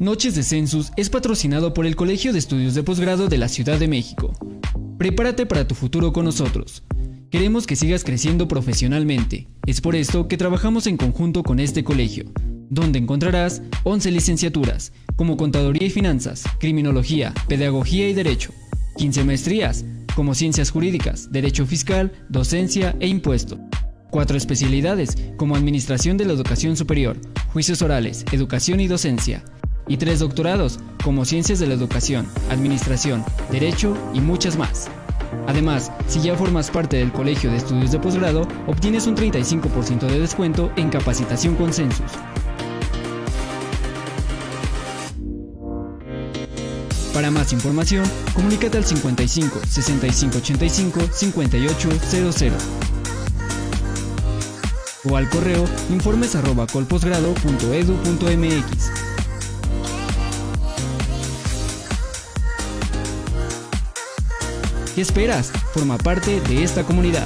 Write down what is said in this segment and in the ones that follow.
Noches de Census es patrocinado por el Colegio de Estudios de Posgrado de la Ciudad de México. Prepárate para tu futuro con nosotros. Queremos que sigas creciendo profesionalmente. Es por esto que trabajamos en conjunto con este colegio, donde encontrarás 11 licenciaturas, como Contaduría y Finanzas, Criminología, Pedagogía y Derecho, 15 maestrías, como Ciencias Jurídicas, Derecho Fiscal, Docencia e Impuesto. Cuatro especialidades, como Administración de la Educación Superior, Juicios Orales, Educación y Docencia, y tres doctorados, como Ciencias de la Educación, Administración, Derecho y muchas más. Además, si ya formas parte del Colegio de Estudios de Posgrado, obtienes un 35% de descuento en capacitación con Census. Para más información, comunícate al 55 65 85 5800 o al correo informes ¿Qué esperas? Forma parte de esta comunidad.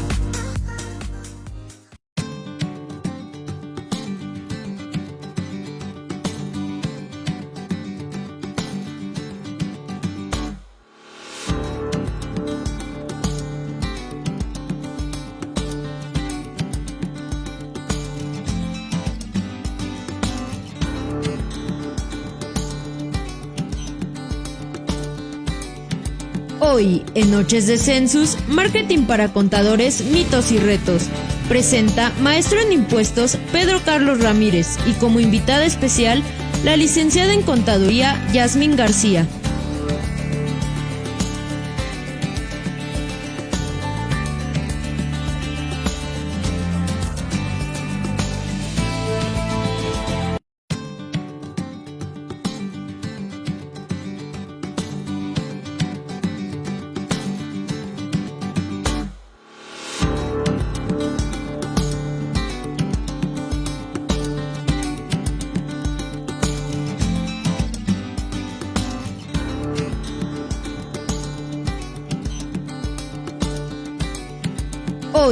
En Noches de Census, Marketing para Contadores, Mitos y Retos, presenta Maestro en Impuestos Pedro Carlos Ramírez y como invitada especial, la licenciada en Contaduría Yasmín García.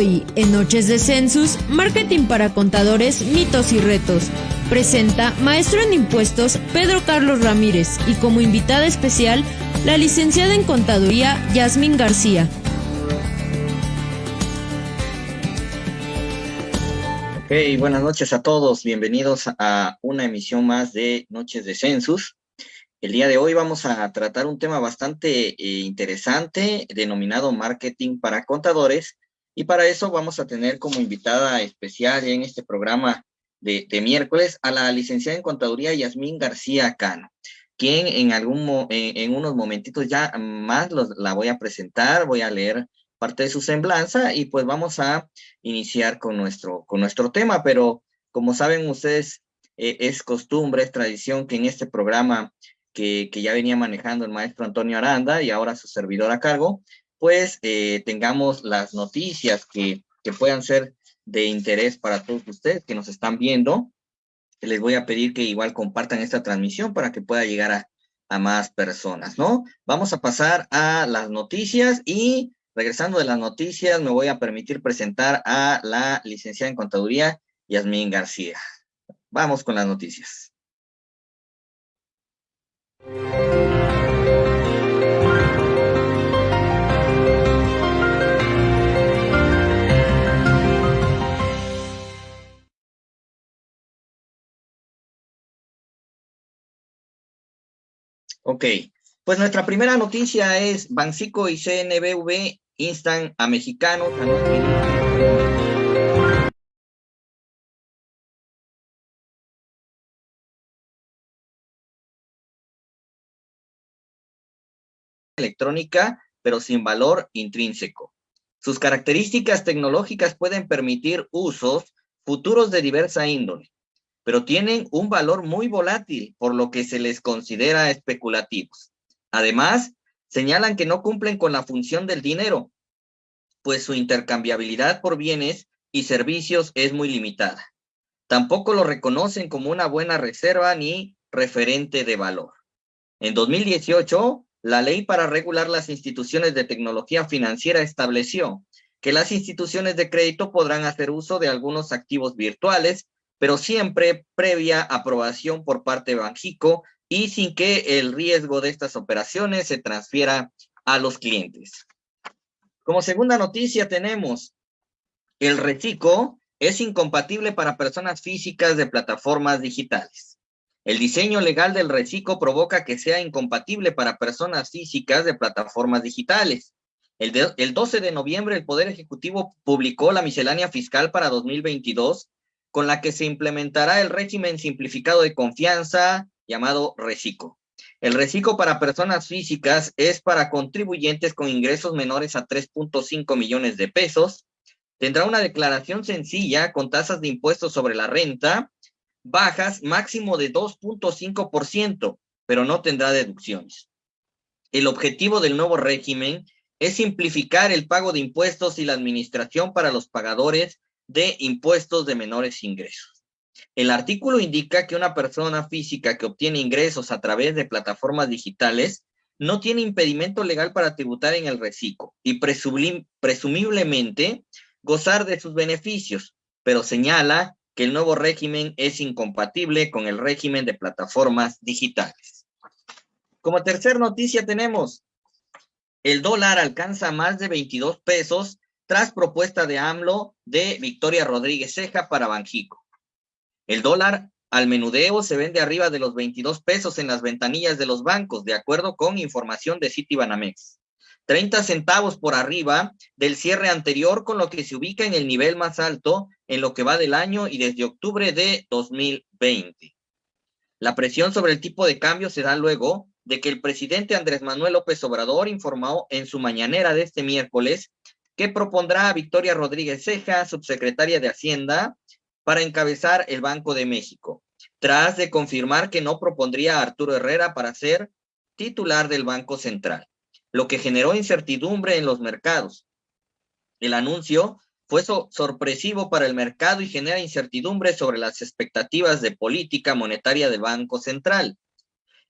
Hoy, en Noches de Census, Marketing para Contadores, Mitos y Retos, presenta Maestro en Impuestos Pedro Carlos Ramírez y como invitada especial, la licenciada en Contaduría Yasmín García. Ok, buenas noches a todos, bienvenidos a una emisión más de Noches de Census. El día de hoy vamos a tratar un tema bastante eh, interesante denominado marketing para contadores y para eso vamos a tener como invitada especial en este programa de, miércoles a la licenciada en Contaduría Yasmín García Cano, quien en, algún, en, unos momentitos ya más la voy a presentar, voy a leer parte de su semblanza y pues vamos a iniciar con nuestro, con nuestro tema, pero como saben ustedes, eh, es costumbre, es tradición que en este programa que, que, ya venía manejando el maestro Antonio Aranda y ahora su servidor a cargo, pues eh, tengamos las noticias que, puedan ser de interés para todos ustedes que nos están viendo. Les voy a pedir que igual compartan esta transmisión para que pueda llegar a, a más personas, ¿no? Vamos a pasar a las noticias y regresando de las noticias me voy a permitir presentar a la licenciada en contaduría Yasmín García. Vamos con las noticias. Ok, pues nuestra primera noticia es Bancico y CNBV instan a mexicanos a no electrónica, pero sin valor intrínseco. Sus características tecnológicas pueden permitir usos futuros de diversa índole, pero tienen un valor muy volátil, por lo que se les considera especulativos. Además, señalan que no cumplen con la función del dinero, pues su intercambiabilidad por bienes y servicios es muy limitada. Tampoco lo reconocen como una buena reserva ni referente de valor. En 2018, la ley para regular las instituciones de tecnología financiera estableció que las instituciones de crédito podrán hacer uso de algunos activos virtuales pero siempre previa aprobación por parte de Banjico y sin que el riesgo de estas operaciones se transfiera a los clientes. Como segunda noticia tenemos el reciclo es incompatible para personas físicas de plataformas digitales. El diseño legal del reciclo provoca que sea incompatible para personas físicas de plataformas digitales. El, el 12 de noviembre, el Poder Ejecutivo publicó la miscelánea fiscal para 2022, con la que se implementará el régimen simplificado de confianza llamado reciclo. El reciclo para personas físicas es para contribuyentes con ingresos menores a 3.5 millones de pesos. Tendrá una declaración sencilla con tasas de impuestos sobre la renta bajas máximo de 2.5%, pero no tendrá deducciones. El objetivo del nuevo régimen es simplificar el pago de impuestos y la administración para los pagadores de impuestos de menores ingresos. El artículo indica que una persona física que obtiene ingresos a través de plataformas digitales no tiene impedimento legal para tributar en el reciclo y presumiblemente gozar de sus beneficios, pero señala que el nuevo régimen es incompatible con el régimen de plataformas digitales. Como tercer noticia tenemos el dólar alcanza más de 22 pesos tras propuesta de AMLO de Victoria Rodríguez Ceja para Banjico. El dólar al menudeo se vende arriba de los 22 pesos en las ventanillas de los bancos, de acuerdo con información de Citibanamex. 30 centavos por arriba del cierre anterior, con lo que se ubica en el nivel más alto en lo que va del año y desde octubre de 2020. La presión sobre el tipo de cambio se da luego de que el presidente Andrés Manuel López Obrador informó en su mañanera de este miércoles que propondrá a Victoria Rodríguez Ceja, subsecretaria de Hacienda, para encabezar el Banco de México, tras de confirmar que no propondría a Arturo Herrera para ser titular del Banco Central, lo que generó incertidumbre en los mercados. El anuncio fue sorpresivo para el mercado y genera incertidumbre sobre las expectativas de política monetaria del Banco Central.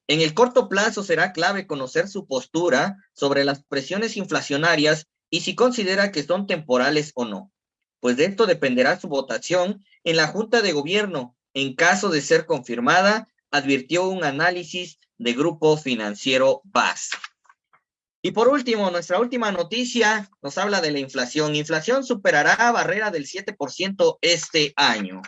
En el corto plazo será clave conocer su postura sobre las presiones inflacionarias y si considera que son temporales o no, pues de esto dependerá su votación en la Junta de Gobierno. En caso de ser confirmada, advirtió un análisis de Grupo Financiero BAS. Y por último, nuestra última noticia nos habla de la inflación. Inflación superará barrera del 7% este año.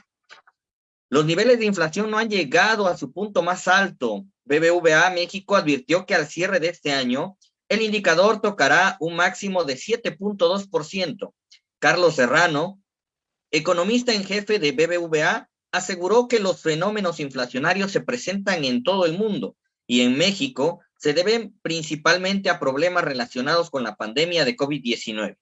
Los niveles de inflación no han llegado a su punto más alto. BBVA México advirtió que al cierre de este año, el indicador tocará un máximo de 7.2%. Carlos Serrano, economista en jefe de BBVA, aseguró que los fenómenos inflacionarios se presentan en todo el mundo y en México se deben principalmente a problemas relacionados con la pandemia de COVID-19.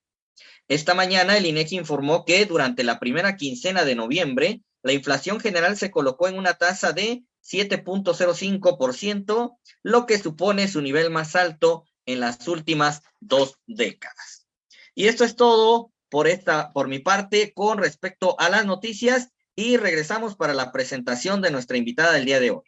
Esta mañana el INEGI informó que durante la primera quincena de noviembre la inflación general se colocó en una tasa de 7.05%, lo que supone su nivel más alto en las últimas dos décadas. Y esto es todo por esta, por mi parte, con respecto a las noticias y regresamos para la presentación de nuestra invitada del día de hoy.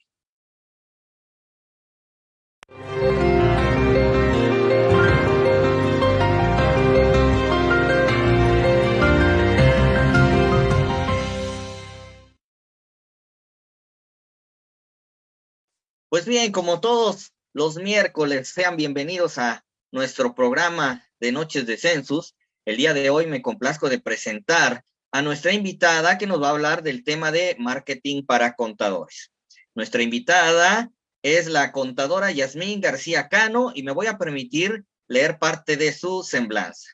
Pues bien, como todos los miércoles, sean bienvenidos a nuestro programa de Noches de Census. El día de hoy me complazco de presentar a nuestra invitada que nos va a hablar del tema de marketing para contadores. Nuestra invitada es la contadora Yasmín García Cano y me voy a permitir leer parte de su semblanza.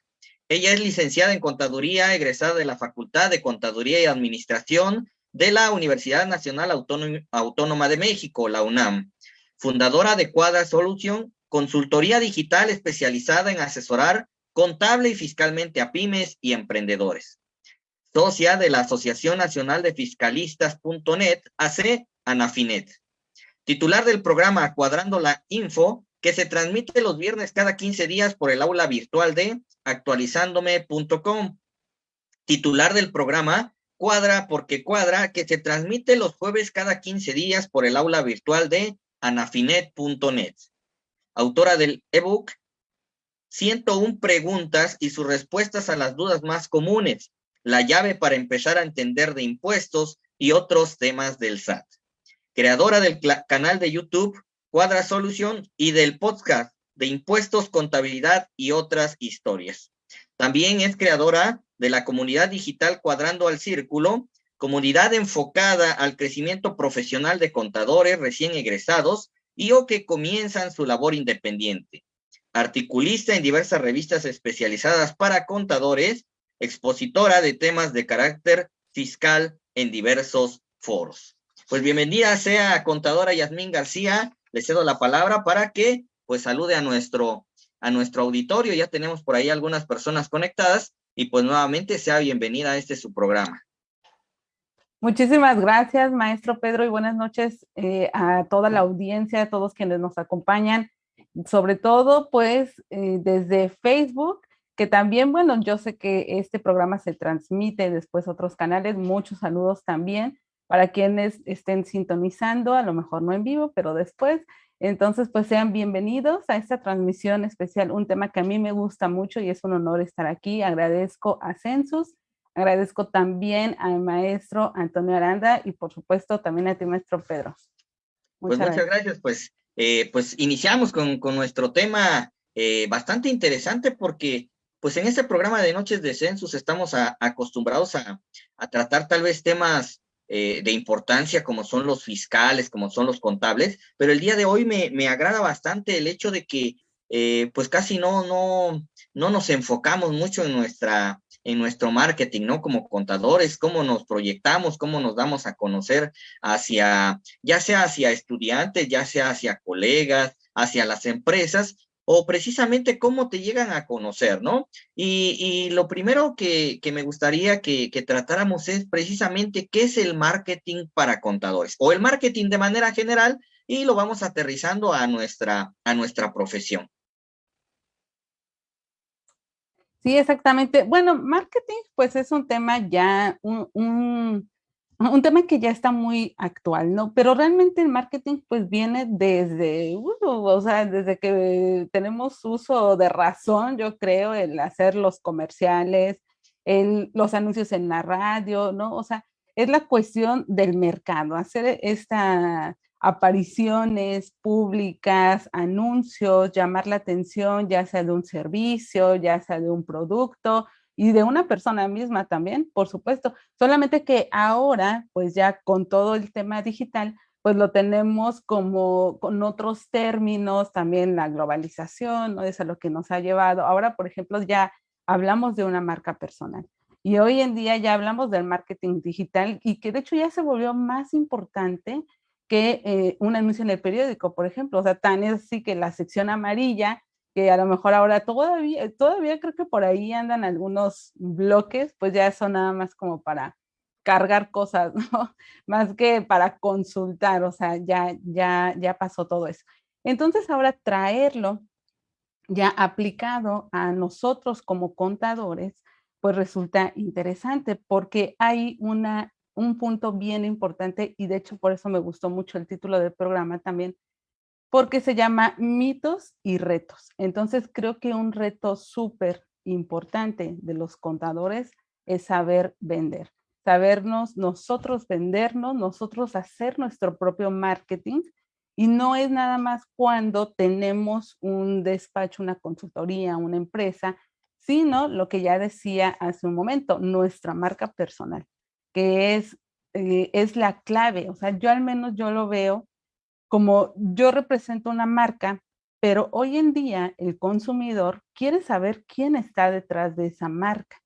Ella es licenciada en contaduría, egresada de la Facultad de Contaduría y Administración de la Universidad Nacional Autónoma de México, la UNAM, fundadora de Cuadra Solution, consultoría digital especializada en asesorar contable y fiscalmente a pymes y emprendedores. Socia de la Asociación Nacional de Fiscalistas.net, AC Anafinet. Titular del programa Cuadrando la Info, que se transmite los viernes cada 15 días por el aula virtual de actualizándome.com. Titular del programa Cuadra porque Cuadra, que se transmite los jueves cada 15 días por el aula virtual de anafinet.net. Autora del ebook 101 preguntas y sus respuestas a las dudas más comunes, la llave para empezar a entender de impuestos y otros temas del SAT. creadora del canal de YouTube Cuadra Solución y del podcast de impuestos, contabilidad y otras historias. También es creadora de la comunidad digital Cuadrando al Círculo, comunidad enfocada al crecimiento profesional de contadores recién egresados y o que comienzan su labor independiente. Articulista en diversas revistas especializadas para contadores, expositora de temas de carácter fiscal en diversos foros. Pues bienvenida sea contadora Yasmín García, le cedo la palabra para que pues salude a nuestro, a nuestro auditorio, ya tenemos por ahí algunas personas conectadas y pues nuevamente sea bienvenida a este su programa. Muchísimas gracias, maestro Pedro, y buenas noches eh, a toda la audiencia, a todos quienes nos acompañan, sobre todo pues eh, desde Facebook, que también, bueno, yo sé que este programa se transmite después a otros canales, muchos saludos también para quienes estén sintonizando, a lo mejor no en vivo, pero después. Entonces, pues sean bienvenidos a esta transmisión especial, un tema que a mí me gusta mucho y es un honor estar aquí. Agradezco a Census, agradezco también al maestro Antonio Aranda y por supuesto también a ti, maestro Pedro. Muchas pues muchas gracias. Pues, eh, pues iniciamos con, con nuestro tema eh, bastante interesante porque pues en este programa de Noches de Census estamos acostumbrados a, a, tratar tal vez temas eh, de importancia como son los fiscales, como son los contables, pero el día de hoy me, me agrada bastante el hecho de que eh, pues casi no, no, no nos enfocamos mucho en nuestra en nuestro marketing, ¿no? Como contadores, cómo nos proyectamos, cómo nos damos a conocer hacia, ya sea hacia estudiantes, ya sea hacia colegas, hacia las empresas, o precisamente cómo te llegan a conocer, ¿no? Y, lo primero que, me gustaría que, tratáramos es precisamente qué es el marketing para contadores o el marketing de manera general y lo vamos aterrizando a nuestra, a nuestra profesión. Sí, exactamente. Bueno, marketing pues es un tema ya, un un tema que ya está muy actual, ¿no? Pero realmente el marketing pues viene desde, uh, o sea, desde que tenemos uso de razón, yo creo, el hacer los comerciales, el, los anuncios en la radio, ¿no? O sea, es la cuestión del mercado, hacer estas apariciones públicas, anuncios, llamar la atención, ya sea de un servicio, ya sea de un producto, y de una persona misma también, por supuesto. Solamente que ahora, pues ya con todo el tema digital, pues lo tenemos como con otros términos, también la globalización, ¿no? Es a lo que nos ha llevado. Ahora, por ejemplo, ya hablamos de una marca personal. Y hoy en día ya hablamos del marketing digital y que de hecho ya se volvió más importante que eh, un anuncio en el periódico, por ejemplo. O sea, tan es así que la sección amarilla que a lo mejor ahora todavía, todavía creo que por ahí andan algunos bloques, pues ya son nada más como para cargar cosas, ¿no? Más que para consultar, o sea, ya, ya, ya pasó todo eso. Entonces ahora traerlo ya aplicado a nosotros como contadores, pues resulta interesante porque hay una, un punto bien importante y de hecho por eso me gustó mucho el título del programa también, porque se llama mitos y retos. Entonces creo que un reto súper importante de los contadores es saber vender, sabernos nosotros vendernos, nosotros hacer nuestro propio marketing y no es nada más cuando tenemos un despacho, una consultoría, una empresa, sino lo que ya decía hace un momento, nuestra marca personal, es, eh, es la clave. O sea, yo al menos yo lo veo como yo represento una marca, pero hoy en día el consumidor quiere saber quién está detrás de esa marca.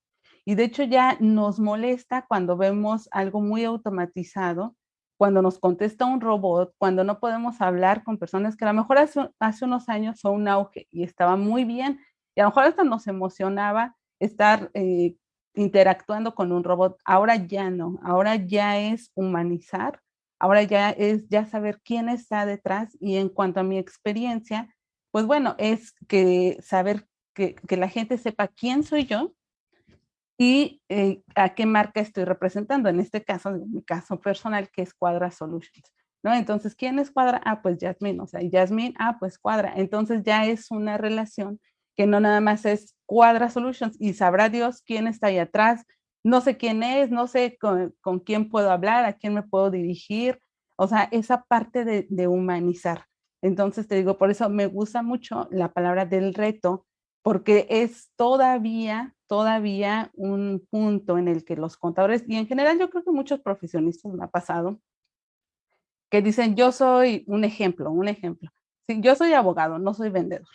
Y de hecho ya nos molesta cuando vemos algo muy automatizado, cuando nos contesta un robot, cuando no podemos hablar con personas que a lo mejor hace, unos años fue un auge y estaba muy bien. Y a lo mejor hasta nos emocionaba estar eh, interactuando con un robot. Ahora ya no, ahora ya es humanizar Ahora ya es ya saber quién está detrás y en cuanto a mi experiencia, pues bueno, es que saber que, la gente sepa quién soy yo y eh, a qué marca estoy representando. En este caso, en mi caso personal, que es Cuadra Solutions. ¿no? Entonces, ¿quién es Cuadra? Ah, pues Jasmine, o sea, Jasmine, ah, pues Cuadra. Entonces ya es una relación que no nada más es Cuadra Solutions y sabrá Dios quién está ahí atrás, no sé quién es, no sé con, quién puedo hablar, a quién me puedo dirigir. O sea, esa parte de, de humanizar. Entonces te digo, por eso me gusta mucho la palabra del reto, porque es todavía, todavía un punto en el que los contadores, y en general yo creo que muchos profesionistas me ha pasado, que dicen, yo soy un ejemplo, un ejemplo. Sí, yo soy abogado, no soy vendedor.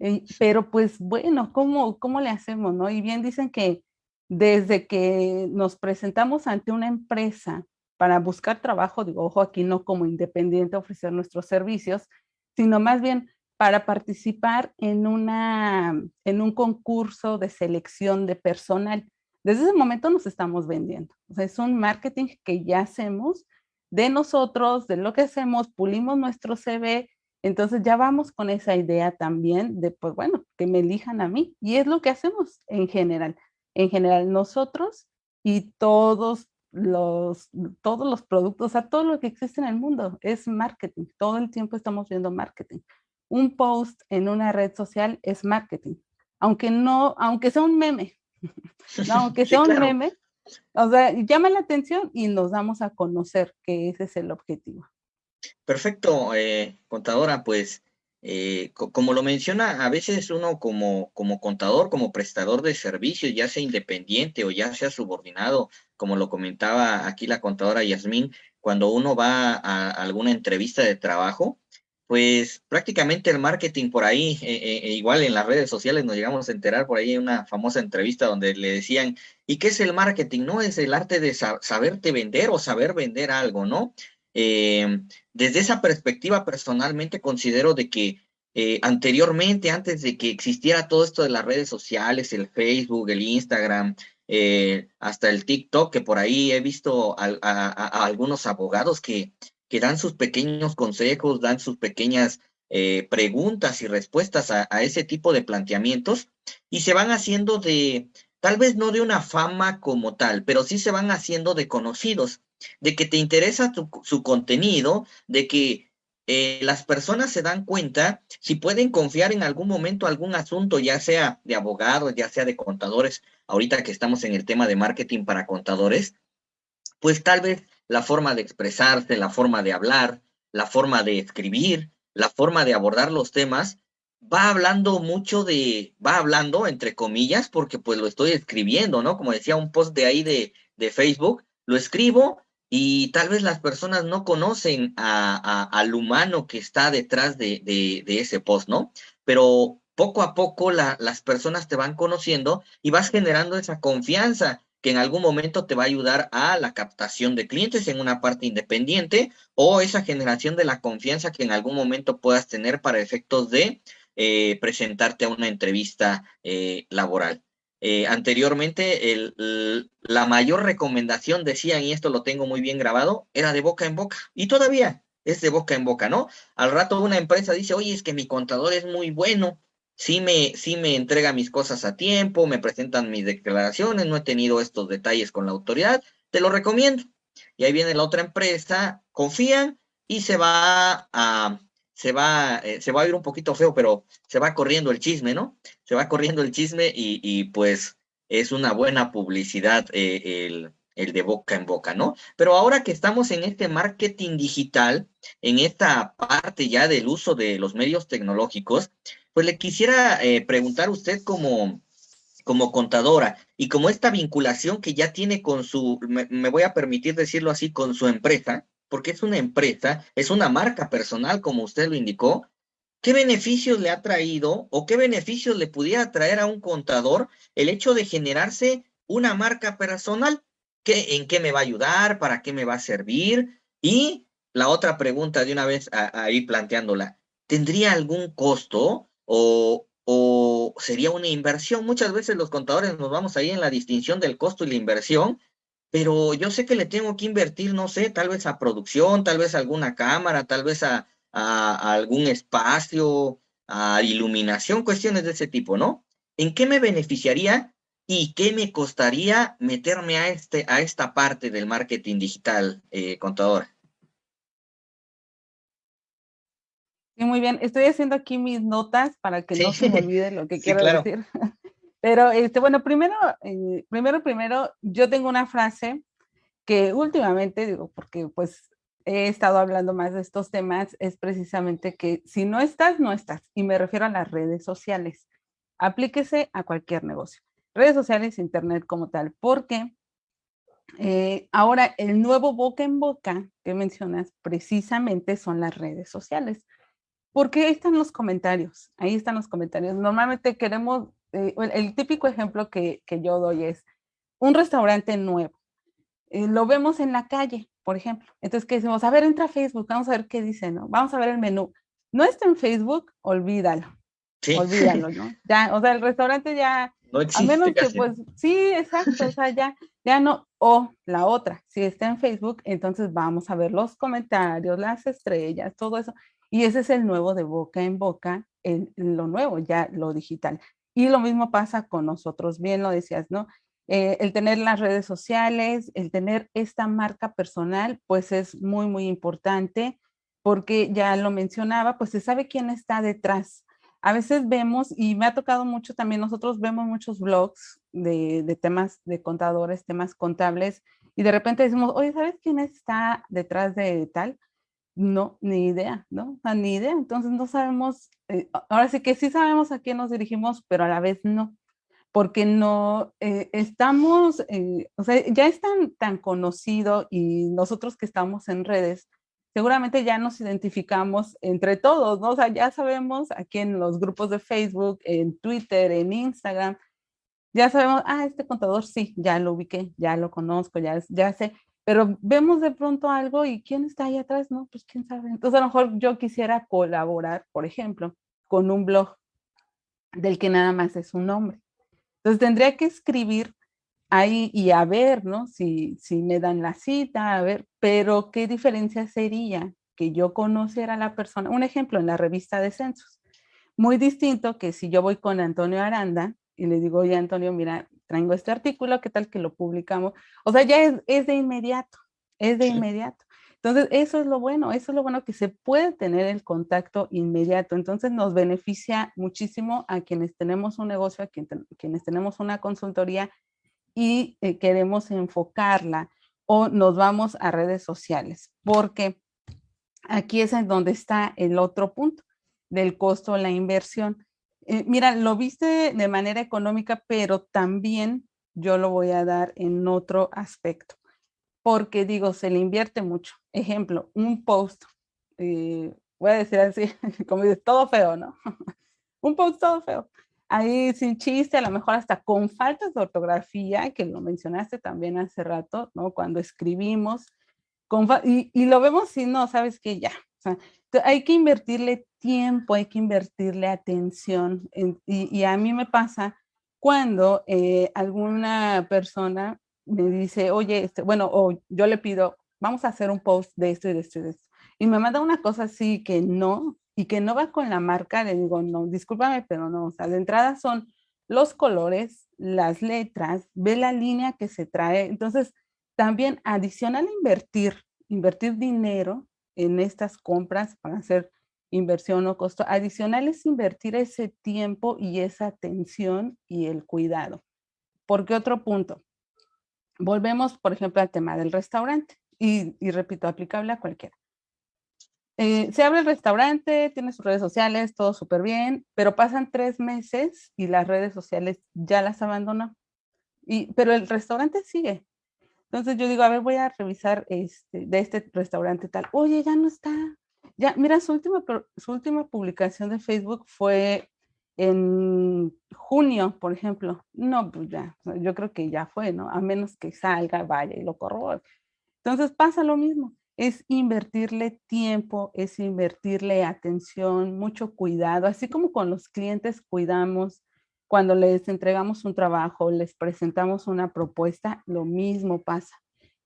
Eh, pero pues bueno, ¿cómo, ¿cómo le hacemos? No? Y bien dicen que desde que nos presentamos ante una empresa para buscar trabajo, digo, ojo, aquí no como independiente ofrecer nuestros servicios, sino más bien para participar en, una, en un concurso de selección de personal. Desde ese momento nos estamos vendiendo. Es un marketing que ya hacemos de nosotros, de lo que hacemos, pulimos nuestro CV, entonces ya vamos con esa idea también de, pues bueno, que me elijan a mí. Y es lo que hacemos en general. En general, nosotros y todos los, todos los productos, o sea, todo lo que existe en el mundo es marketing. Todo el tiempo estamos viendo marketing un post en una red social es marketing, aunque no, aunque sea un meme, aunque sea un meme, o sea, llama la atención y nos damos a conocer que ese es el objetivo. Perfecto, eh, contadora, pues eh, como lo menciona, a veces uno como, como contador, como prestador de servicios, ya sea independiente o ya sea subordinado, como lo comentaba aquí la contadora Yasmín, cuando uno va a alguna entrevista de trabajo, pues prácticamente el marketing por ahí, eh, eh, igual en las redes sociales nos llegamos a enterar por ahí en una famosa entrevista donde le decían, ¿y qué es el marketing? No es el arte de saberte vender o saber vender algo, ¿no? Desde esa perspectiva personalmente considero de que anteriormente, antes de que existiera todo esto de las redes sociales, el Facebook, el Instagram, hasta el TikTok, que por ahí he visto a algunos abogados que que dan sus pequeños consejos, dan sus pequeñas eh, preguntas y respuestas a, ese tipo de planteamientos y se van haciendo de, tal vez no de una fama como tal, pero sí se van haciendo de conocidos, de que te interesa su contenido, de que eh, las personas se dan cuenta si pueden confiar en algún momento algún asunto, ya sea de abogados, ya sea de contadores, ahorita que estamos en el tema de marketing para contadores, pues tal vez la forma de expresarse, la forma de hablar, la forma de escribir, la forma de abordar los temas, va hablando mucho de, va hablando entre comillas, porque pues lo estoy escribiendo, ¿no? Como decía un post de ahí de, de Facebook, lo escribo y tal vez las personas no conocen al humano que está detrás de, de, ese post, ¿no? Pero poco a poco las personas te van conociendo y vas generando esa confianza que en algún momento te va a ayudar a la captación de clientes en una parte independiente o esa generación de la confianza que en algún momento puedas tener para efectos de eh, presentarte a una entrevista eh, laboral. Eh, anteriormente, el, la mayor recomendación, decían, y esto lo tengo muy bien grabado, era de boca en boca. Y todavía es de boca en boca, ¿no? Al rato una empresa dice, oye, es que mi contador es muy bueno, sí me, sí me entrega mis cosas a tiempo, me presentan mis declaraciones, no he tenido estos detalles con la autoridad, te lo recomiendo. Y ahí viene la otra empresa, confían y se va a, se va, eh, se va a ir un poquito feo, pero se va corriendo el chisme, ¿no? Se va corriendo el chisme y, pues es una buena publicidad eh, el, de boca en boca, ¿no? Pero ahora que estamos en este marketing digital, en esta parte ya del uso de los medios tecnológicos, pues le quisiera eh, preguntar a usted como, como contadora y como esta vinculación que ya tiene con su, me, voy a permitir decirlo así, con su empresa, porque es una empresa, es una marca personal, como usted lo indicó, ¿qué beneficios le ha traído o qué beneficios le pudiera traer a un contador el hecho de generarse una marca personal? ¿Qué, ¿En qué me va a ayudar? ¿Para qué me va a servir? Y la otra pregunta de una vez ahí planteándola, ¿tendría algún costo? o, sería una inversión. Muchas veces los contadores nos vamos ahí en la distinción del costo y la inversión, pero yo sé que le tengo que invertir, no sé, tal vez a producción, tal vez a alguna cámara, tal vez a, algún espacio, a iluminación, cuestiones de ese tipo, ¿no? ¿En qué me beneficiaría y qué me costaría meterme a, este, a esta parte del marketing digital, eh, contador? muy bien. Estoy haciendo aquí mis notas para que no se me olvide lo que quiero decir. Pero, este, bueno, primero, eh, primero, primero, yo tengo una frase que últimamente, digo, porque pues he estado hablando más de estos temas es precisamente que si no estás, no estás. Y me refiero a las redes sociales. Aplíquese a cualquier negocio. Redes sociales, internet como tal, porque eh, ahora el nuevo boca en boca que mencionas precisamente son las redes sociales. Porque ahí están los comentarios, ahí están los comentarios. Normalmente queremos, eh, el típico ejemplo que, que yo doy es un restaurante nuevo. Eh, lo vemos en la calle, por ejemplo. Entonces, ¿qué decimos? A ver, entra a Facebook, vamos a ver qué dice, ¿no? Vamos a ver el menú. No está en Facebook, olvídalo. Sí. Olvídalo, ¿no? Ya, o sea, el restaurante ya, no existe, a menos que pues, sí, exacto, o sea, ya, ya no, o la otra, si está en Facebook, entonces vamos a ver los comentarios, las estrellas, todo eso, y ese es el nuevo de boca en boca, en lo nuevo, ya lo digital. Y lo mismo pasa con nosotros, bien lo decías, ¿no? Eh, el tener las redes sociales, el tener esta marca personal, pues es muy, muy importante porque ya lo mencionaba, pues se sabe quién está detrás. A veces vemos, y me ha tocado mucho también, nosotros vemos muchos blogs de, temas de contadores, temas contables, y de repente decimos, oye, ¿sabes quién está detrás de tal? No, ni idea, ¿no? ni idea. Entonces no sabemos, eh, ahora sí que sí sabemos a quién nos dirigimos, pero a la vez no porque no eh, estamos, eh, o sea, ya es tan, tan conocido y nosotros que estamos en redes, seguramente ya nos identificamos entre todos, ¿no? O sea, ya sabemos aquí en los grupos de Facebook, en Twitter, en Instagram, ya sabemos, ah, este contador sí, ya lo ubiqué, ya lo conozco, ya, ya sé, pero vemos de pronto algo y ¿quién está ahí atrás? No, pues quién sabe. Entonces a lo mejor yo quisiera colaborar, por ejemplo, con un blog del que nada más es un nombre. Entonces tendría que escribir ahí y a ver, ¿no? Si, si me dan la cita, a ver, pero ¿qué diferencia sería que yo conociera a la persona? Un ejemplo, en la revista de censos. Muy distinto que si yo voy con Antonio Aranda y le digo, oye Antonio, mira, traigo este artículo, ¿qué tal que lo publicamos? O sea, ya es, es de inmediato, es de inmediato. Entonces, eso es lo bueno, eso es lo bueno que se puede tener el contacto inmediato. Entonces, nos beneficia muchísimo a quienes tenemos un negocio, a quienes tenemos una consultoría y eh, queremos enfocarla o nos vamos a redes sociales, porque aquí es en donde está el otro punto del costo, la inversión. Eh, mira, lo viste de manera económica, pero también yo lo voy a dar en otro aspecto porque digo, se le invierte mucho. Ejemplo, un post, eh, voy a decir así, como dices, todo feo, ¿no? un post todo feo. Ahí sin chiste, a lo mejor hasta con faltas de ortografía, que lo mencionaste también hace rato, ¿no? Cuando escribimos, y, y, lo vemos si no, sabes que ya. O sea, hay que invertirle tiempo, hay que invertirle atención. y, y, a mí me pasa cuando eh, alguna persona me dice, oye, este, bueno, o yo le pido, vamos a hacer un post de esto y de esto y de esto. Y me manda una cosa así que no, y que no va con la marca, le digo, no, discúlpame, pero no, o sea, de entrada son los colores, las letras, ve la línea que se trae. Entonces, también adicional a invertir, invertir dinero en estas compras para hacer inversión o costo, adicional es invertir ese tiempo y esa atención y el cuidado. Porque otro punto, Volvemos, por ejemplo, al tema del restaurante y, repito, aplicable a cualquiera. Eh, se abre el restaurante, tiene sus redes sociales, todo súper bien, pero pasan tres meses y las redes sociales ya las abandonó. Y, pero el restaurante sigue. Entonces yo digo, a ver, voy a revisar este, de este restaurante tal. Oye, ya no está. Ya, mira, su última, su última publicación de Facebook fue en junio, por ejemplo, no, pues ya, yo creo que ya fue, ¿no? A menos que salga, vaya y lo corrobore. Entonces pasa lo mismo, es invertirle tiempo, es invertirle atención, mucho cuidado, así como con los clientes cuidamos cuando les entregamos un trabajo, les presentamos una propuesta, lo mismo pasa,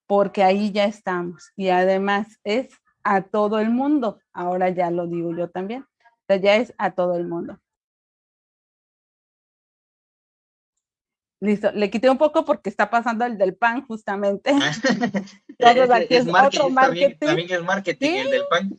porque ahí ya estamos y además es a todo el mundo, ahora ya lo digo yo también, ya es a todo el mundo. Listo, le quité un poco porque está pasando el del pan justamente. Ah, es, otro marketing. También, es marketing el del pan.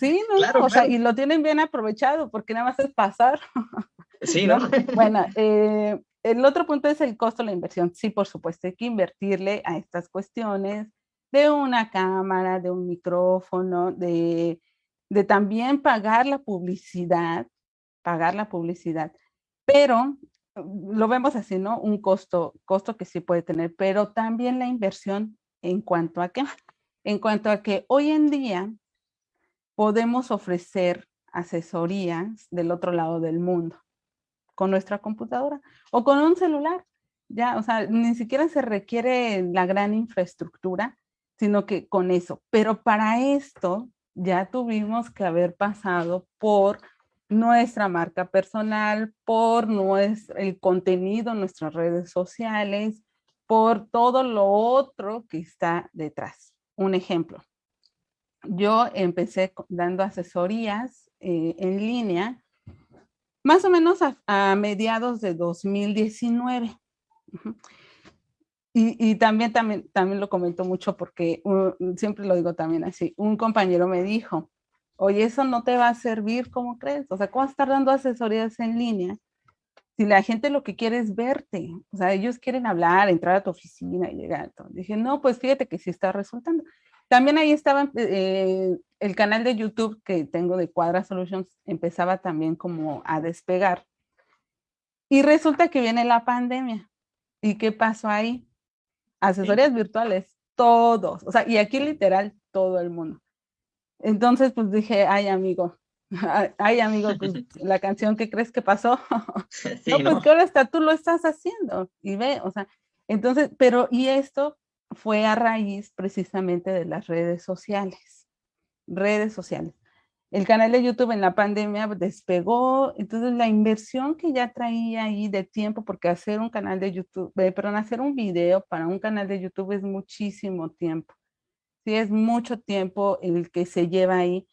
sí, no, o sea, y lo tienen bien aprovechado porque nada más es pasar. Sí, ¿no? Bueno, eh, el otro punto es el costo de la inversión. Sí, por supuesto, hay que invertirle a estas cuestiones. de una cámara, de un micrófono, de, de también pagar la publicidad, pagar la publicidad, pero lo vemos así, ¿no? Un costo, costo que sí puede tener, pero también la inversión en cuanto a qué? En cuanto a que hoy en día podemos ofrecer asesorías del otro lado del mundo con nuestra computadora o con un celular. Ya, o sea, ni siquiera se requiere la gran infraestructura, sino que con eso. Pero para esto ya tuvimos que haber pasado por nuestra marca personal, por nuestro, el contenido en nuestras redes sociales, por todo lo otro que está detrás. Un ejemplo, yo empecé dando asesorías eh, en línea más o menos a, mediados de 2019. Y, también, también, también lo comento mucho porque siempre lo digo también así. Un compañero me dijo, oye, eso no te va a servir, ¿cómo crees? O sea, ¿cómo estar dando asesorías en línea? Si la gente lo que quiere es verte, o sea, ellos quieren hablar, entrar a tu oficina y llegar. Dije, no, pues fíjate que sí está resultando. También ahí estaba eh, el canal de YouTube que tengo de Cuadra Solutions, empezaba también como a despegar. Y resulta que viene la pandemia. ¿Y qué pasó ahí? Asesorías virtuales, todos. O sea, y aquí literal todo el mundo. Entonces, pues dije, ay, amigo, ay, amigo, pues, la canción que crees que pasó. no, pues que ahora está, tú lo estás haciendo. Y ve, o sea, entonces, pero, y esto fue a raíz precisamente de las redes sociales. Redes sociales. El canal de YouTube en la pandemia despegó, entonces la inversión que ya traía ahí de tiempo, porque hacer un canal de YouTube, eh, perdón, hacer un video para un canal de YouTube es muchísimo tiempo. Sí, es mucho tiempo el que se lleva ahí.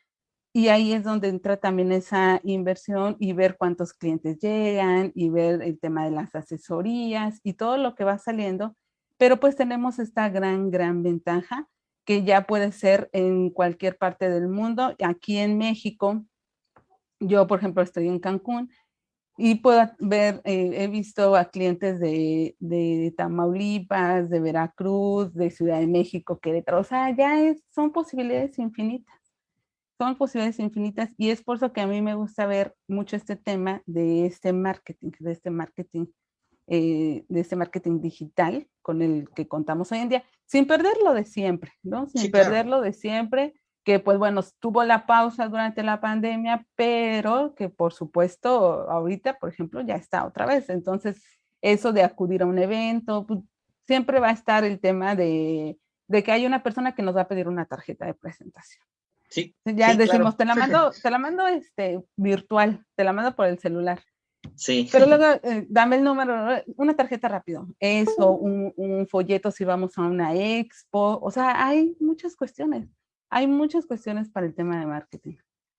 Y ahí es donde entra también esa inversión y ver cuántos clientes llegan y ver el tema de las asesorías y todo lo que va saliendo pero pues tenemos esta gran, gran ventaja que ya puede ser en cualquier parte del mundo. Aquí en México, yo por ejemplo estoy en Cancún y puedo ver, eh, he visto a clientes de, de, Tamaulipas, de Veracruz, de Ciudad de México, Querétaro, o sea, ya es, son posibilidades infinitas, son posibilidades infinitas y es por eso que a mí me gusta ver mucho este tema de este marketing, de este marketing eh, de este marketing digital con el que contamos hoy en día, sin perderlo de siempre, ¿no? Sin perderlo de siempre, que pues bueno, tuvo la pausa durante la pandemia, pero que por supuesto ahorita, por ejemplo, ya está otra vez. Entonces, eso de acudir a un evento, pues, siempre va a estar el tema de, de, que hay una persona que nos va a pedir una tarjeta de presentación. Sí. Ya decimos, te la mando, te la mando este, virtual, te la mando por el celular. Sí. Pero luego, eh, dame el número, una tarjeta rápido. Eso, un, un, folleto si vamos a una expo. O sea, hay muchas cuestiones. Hay muchas cuestiones para el tema de marketing.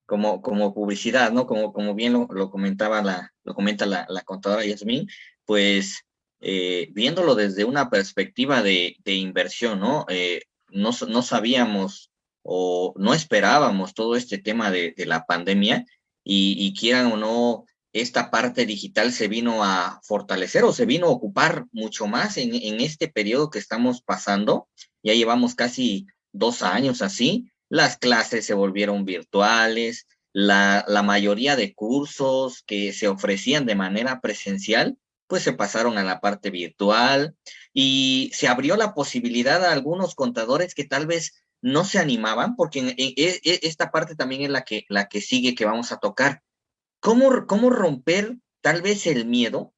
Como, como publicidad, ¿no? Como, como bien lo, comentaba la, lo comenta la, la contadora Yasmin, pues eh, viéndolo desde una perspectiva de, inversión, ¿no? Eh, no, no sabíamos o no esperábamos todo este tema de, de la pandemia y, y quieran o no, esta parte digital se vino a fortalecer o se vino a ocupar mucho más en, este periodo que estamos pasando. Ya llevamos casi dos años así. Las clases se volvieron virtuales, la, la mayoría de cursos que se ofrecían de manera presencial, pues se pasaron a la parte virtual y se abrió la posibilidad a algunos contadores que tal vez no se animaban, porque esta parte también es la que, la que sigue que vamos a tocar ¿Cómo, ¿Cómo romper tal vez el miedo?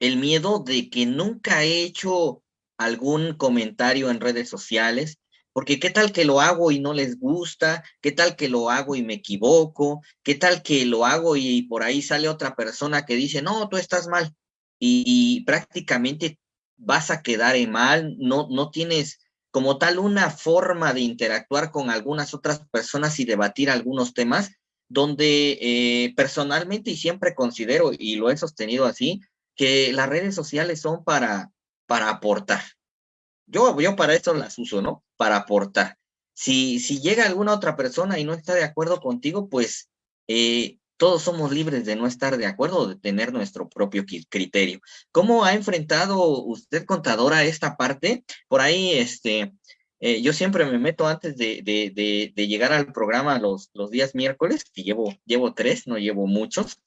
El miedo de que nunca he hecho algún comentario en redes sociales, porque qué tal que lo hago y no les gusta, qué tal que lo hago y me equivoco, qué tal que lo hago y por ahí sale otra persona que dice, no, tú estás mal y, prácticamente vas a quedar en mal, no, no tienes como tal una forma de interactuar con algunas otras personas y debatir algunos temas donde eh, personalmente y siempre considero, y lo he sostenido así, que las redes sociales son para, para aportar. Yo, yo para eso las uso, ¿no? Para aportar. Si, si llega alguna otra persona y no está de acuerdo contigo, pues eh, todos somos libres de no estar de acuerdo, de tener nuestro propio criterio. ¿Cómo ha enfrentado usted, contadora, esta parte? Por ahí, este, Eh, yo siempre me meto antes de, de, de, llegar al programa los, los días miércoles, que llevo, llevo tres, no llevo muchos,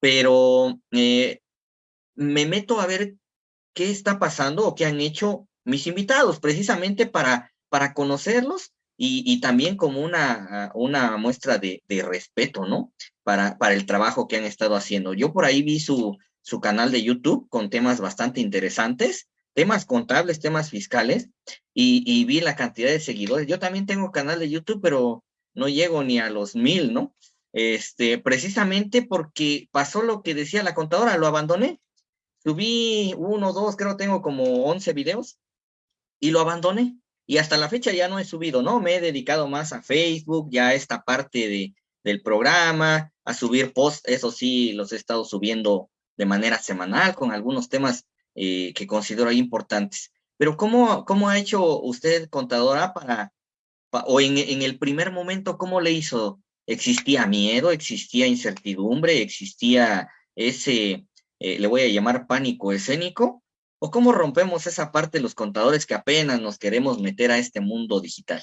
pero eh, me meto a ver qué está pasando o qué han hecho mis invitados, precisamente para, para conocerlos y, y también como una, una muestra de, de, respeto, ¿no? Para, para el trabajo que han estado haciendo. Yo por ahí vi su, su canal de YouTube con temas bastante interesantes, temas contables, temas fiscales, y, y, vi la cantidad de seguidores. Yo también tengo canal de YouTube, pero no llego ni a los mil, ¿no? Este, precisamente porque pasó lo que decía la contadora, lo abandoné. Subí uno, dos, creo tengo como 11 videos y lo abandoné. Y hasta la fecha ya no he subido, ¿no? Me he dedicado más a Facebook, ya esta parte de, del programa, a subir posts, eso sí, los he estado subiendo de manera semanal con algunos temas eh, que considero importantes. Pero ¿cómo, ¿cómo ha hecho usted, contadora, para, o en, en el primer momento, cómo le hizo? ¿Existía miedo? ¿Existía incertidumbre? ¿Existía ese, eh, le voy a llamar pánico escénico? ¿O cómo rompemos esa parte de los contadores que apenas nos queremos meter a este mundo digital?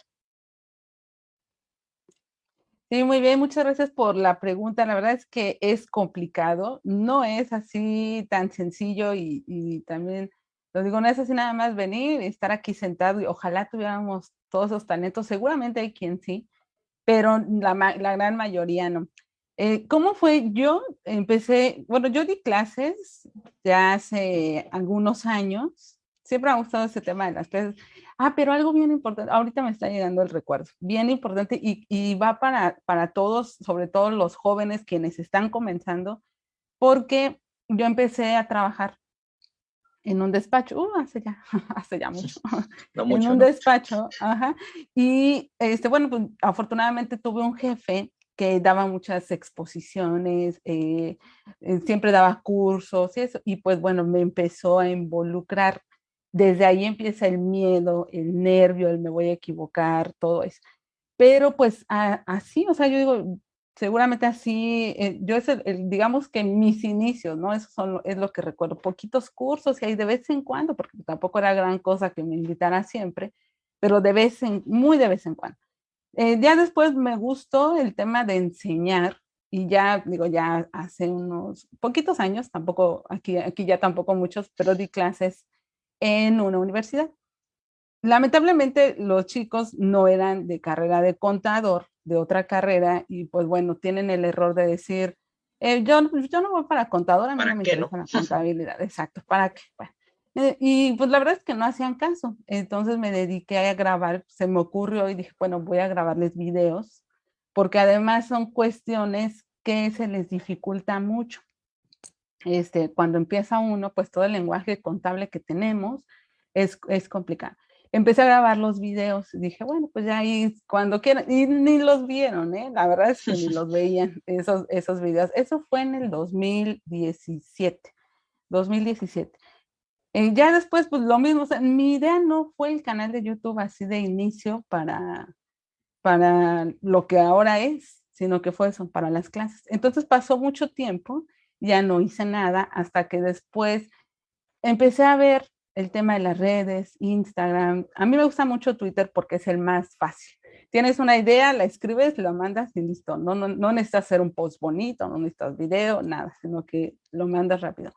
Sí, muy bien, muchas gracias por la pregunta. La verdad es que es complicado, no es así tan sencillo y, también, lo digo, no es así nada más venir y estar aquí sentado y ojalá tuviéramos todos esos talentos, seguramente hay quien sí, pero la, la gran mayoría no. Eh, ¿Cómo fue? Yo empecé, bueno, yo di clases ya hace algunos años, siempre me ha gustado ese tema de las clases, Ah, pero algo bien importante, ahorita me está llegando el recuerdo, bien importante y, va para, para todos, sobre todo los jóvenes quienes están comenzando, porque yo empecé a trabajar en un despacho, uh, hace ya, hace ya mucho, en un despacho, ajá, y este, bueno, pues afortunadamente tuve un jefe que daba muchas exposiciones, eh, eh, siempre daba cursos y eso, y pues bueno, me empezó a involucrar desde ahí empieza el miedo, el nervio, el me voy a equivocar, todo eso. Pero pues así, o sea, yo digo, seguramente así, eh, yo es digamos que mis inicios, ¿no? Eso son, es lo que recuerdo, poquitos cursos y ahí de vez en cuando, porque tampoco era gran cosa que me invitara siempre, pero de vez en, muy de vez en cuando. Eh, ya después me gustó el tema de enseñar y ya, digo, ya hace unos poquitos años, tampoco, aquí, aquí ya tampoco muchos, pero di clases en una universidad. Lamentablemente los chicos no eran de carrera de contador, de otra carrera, y pues bueno, tienen el error de decir, eh, yo, yo no voy para contador, a mí no me interesa la contabilidad, exacto, ¿para qué? Eh, y pues la verdad es que no hacían caso, entonces me dediqué a grabar, se me ocurrió y dije, bueno, voy a grabarles videos, porque además son cuestiones que se les dificulta mucho este, cuando empieza uno, pues todo el lenguaje contable que tenemos es, es complicado. Empecé a grabar los videos y dije, bueno, pues ya ahí cuando quieran, y ni los vieron, ¿eh? La verdad es que ni los veían esos, esos videos. Eso fue en el 2017, 2017. Eh, ya después, pues lo mismo, mi idea no fue el canal de YouTube así de inicio para, para lo que ahora es, sino que fue eso, para las clases. Entonces pasó mucho tiempo ya no hice nada hasta que después empecé a ver el tema de las redes, Instagram. A mí me gusta mucho Twitter porque es el más fácil. Tienes una idea, la escribes, lo mandas y listo. No, no, no necesitas hacer un post bonito, no necesitas video, nada, sino que lo mandas rápido.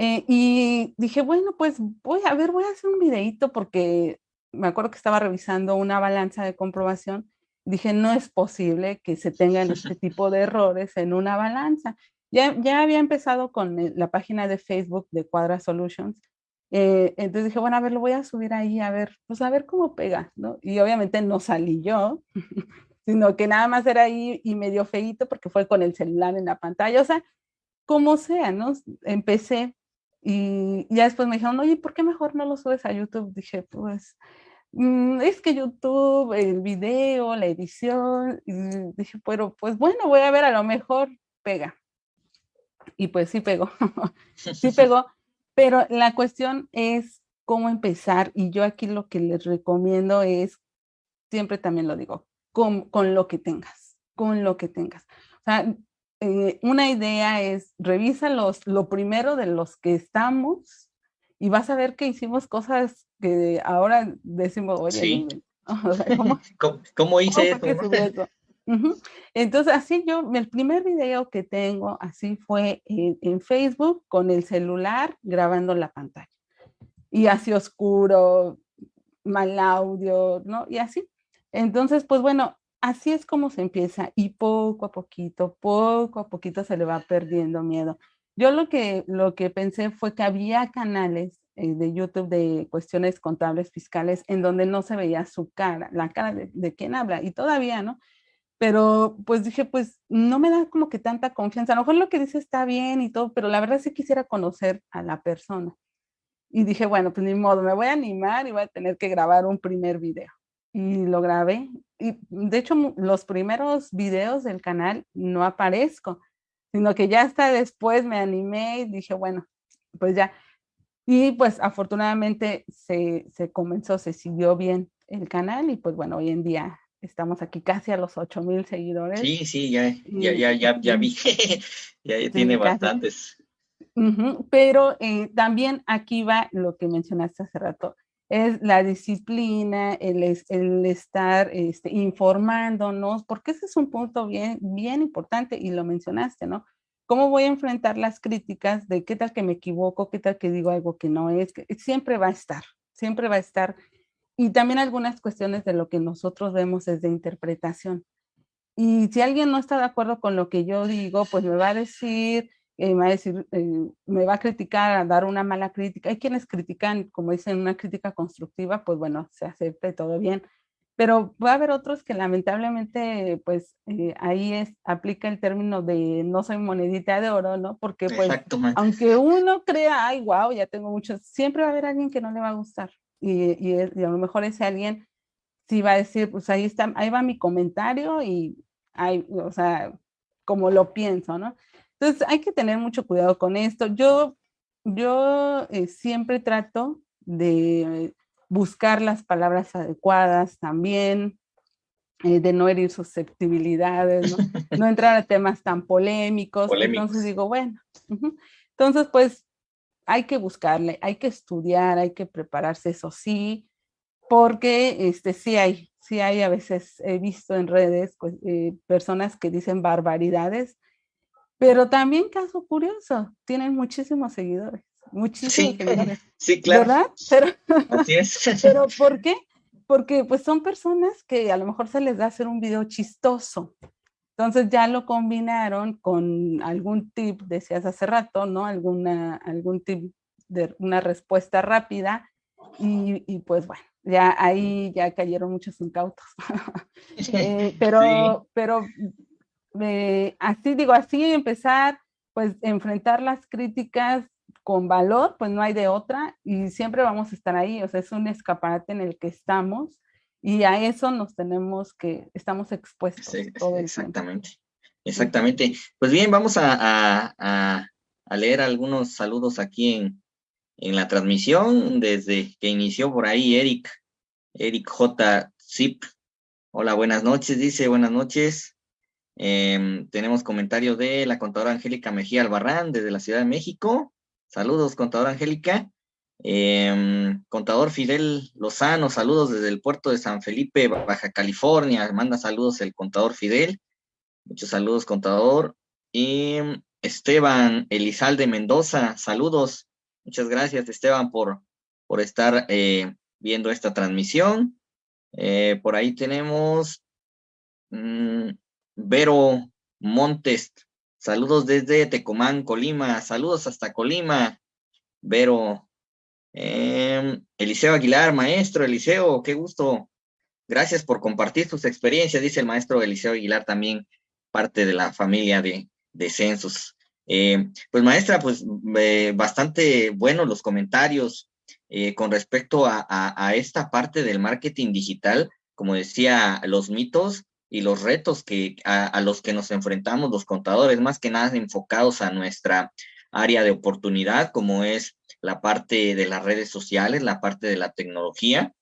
Eh, y dije, bueno, pues voy a ver, voy a hacer un videito porque me acuerdo que estaba revisando una balanza de comprobación. Dije, no es posible que se tengan este tipo de errores en una balanza. Ya, ya había empezado con eh, la página de Facebook de Cuadra Solutions. Eh, entonces dije, bueno, a ver, lo voy a subir ahí, a ver, pues a ver cómo pega, ¿no? Y obviamente no salí yo, sino que nada más era ahí y medio feito porque fue con el celular en la pantalla, o sea, como sea, ¿no? Empecé y ya después me dijeron, oye, ¿por qué mejor no lo subes a YouTube? Dije, pues, mm, es que YouTube, el video, la edición, y dije, pero pues bueno, voy a ver, a lo mejor pega y pues sí pegó, sí pegó, pero la cuestión es cómo empezar y yo aquí lo que les recomiendo es, siempre también lo digo, con, con lo que tengas, con lo que tengas. O sea, eh, una idea es, revisa los, lo primero de los que estamos y vas a ver que hicimos cosas que ahora decimos, oye, ¿Cómo, hice eso? Entonces, así yo, el primer video que tengo así fue en, Facebook con el celular grabando la pantalla. Y así oscuro, mal audio, ¿no? Y así. Entonces, pues bueno, así es como se empieza y poco a poquito, poco a poquito se le va perdiendo miedo. Yo lo que, lo que pensé fue que había canales eh, de YouTube de cuestiones contables fiscales en donde no se veía su cara, la cara de, de quién habla y todavía, ¿no? Pero pues dije, pues no me da como que tanta confianza. A lo mejor lo que dice está bien y todo, pero la verdad sí quisiera conocer a la persona. Y dije, bueno, pues ni modo, me voy a animar y voy a tener que grabar un primer video. Y lo grabé. Y de hecho, los primeros videos del canal no aparezco, sino que ya hasta después me animé y dije, bueno, pues ya. Y pues afortunadamente se, se comenzó, se siguió bien el canal y pues bueno, hoy en día estamos aquí casi a los 8 mil seguidores. Sí, sí, ya, ya, ya, ya, ya vi, ya, tiene bastantes. Pero eh, también aquí va lo que mencionaste hace rato, es la disciplina, el, el estar este, informándonos, porque ese es un punto bien, bien importante y lo mencionaste, ¿no? ¿Cómo voy a enfrentar las críticas de qué tal que me equivoco, qué tal que digo algo que no es? Siempre va a estar, siempre va a estar y también algunas cuestiones de lo que nosotros vemos es de interpretación. Y si alguien no está de acuerdo con lo que yo digo, pues me va a decir, eh, me va a decir, eh, me va a criticar, a dar una mala crítica. Hay quienes critican, como dicen, una crítica constructiva, pues bueno, se acepta y todo bien. Pero va a haber otros que lamentablemente, pues eh, ahí es, aplica el término de no soy monedita de oro, ¿no? Porque pues, aunque uno crea, ay, wow, ya tengo muchos, siempre va a haber alguien que no le va a gustar y, a lo mejor ese alguien sí va a decir, pues ahí está, ahí va mi comentario y hay, o sea, como lo pienso, ¿no? Entonces hay que tener mucho cuidado con esto. Yo, yo eh, siempre trato de buscar las palabras adecuadas también, eh, de no herir susceptibilidades, ¿no? no entrar a temas tan polémicos. Entonces digo, bueno, entonces pues hay que buscarle, hay que estudiar, hay que prepararse, eso sí, porque este, sí hay, sí hay a veces, he visto en redes pues, eh, personas que dicen barbaridades, pero también caso curioso, tienen muchísimos seguidores, muchísimos seguidores. Sí, claro. ¿Verdad? Pero, pero ¿por qué? Porque pues son personas que a lo mejor se les da hacer un video chistoso, entonces ya lo combinaron con algún tip, decías hace rato, ¿no? Alguna, algún tip de una respuesta rápida y, pues bueno, ya ahí ya cayeron muchos incautos. Eh, pero, pero eh, así digo, así empezar, pues enfrentar las críticas con valor, pues no hay de otra y siempre vamos a estar ahí, o sea, es un escaparate en el que estamos y a eso nos tenemos que, estamos expuestos. exactamente, exactamente. Pues bien, vamos a, a, leer algunos saludos aquí en, en, la transmisión, desde que inició por ahí Eric, Eric J. Zip. Hola, buenas noches, dice, buenas noches. Em, tenemos comentarios de la contadora Angélica Mejía Albarrán desde la Ciudad de México. Saludos, contadora Angélica. Em, contador Fidel Lozano, saludos desde el puerto de San Felipe, Baja California. Manda saludos el contador Fidel. Muchos saludos, contador. Y Esteban Elizalde Mendoza, saludos. Muchas gracias, Esteban, por, por estar eh, viendo esta transmisión. Eh, por ahí tenemos mm, Vero Montes. Saludos desde Tecomán, Colima. Saludos hasta Colima. Vero, Em, Eliseo Aguilar, maestro Eliseo, qué gusto. Gracias por compartir tus experiencias, dice el maestro Eliseo Aguilar, también parte de la familia de, de Census. Em, pues maestra, pues bastante buenos los comentarios eh, con respecto a, esta parte del marketing digital, como decía, los mitos y los retos que, a los que nos enfrentamos los contadores, más que nada enfocados a nuestra área de oportunidad, como es la parte de las redes sociales, la parte de la tecnología.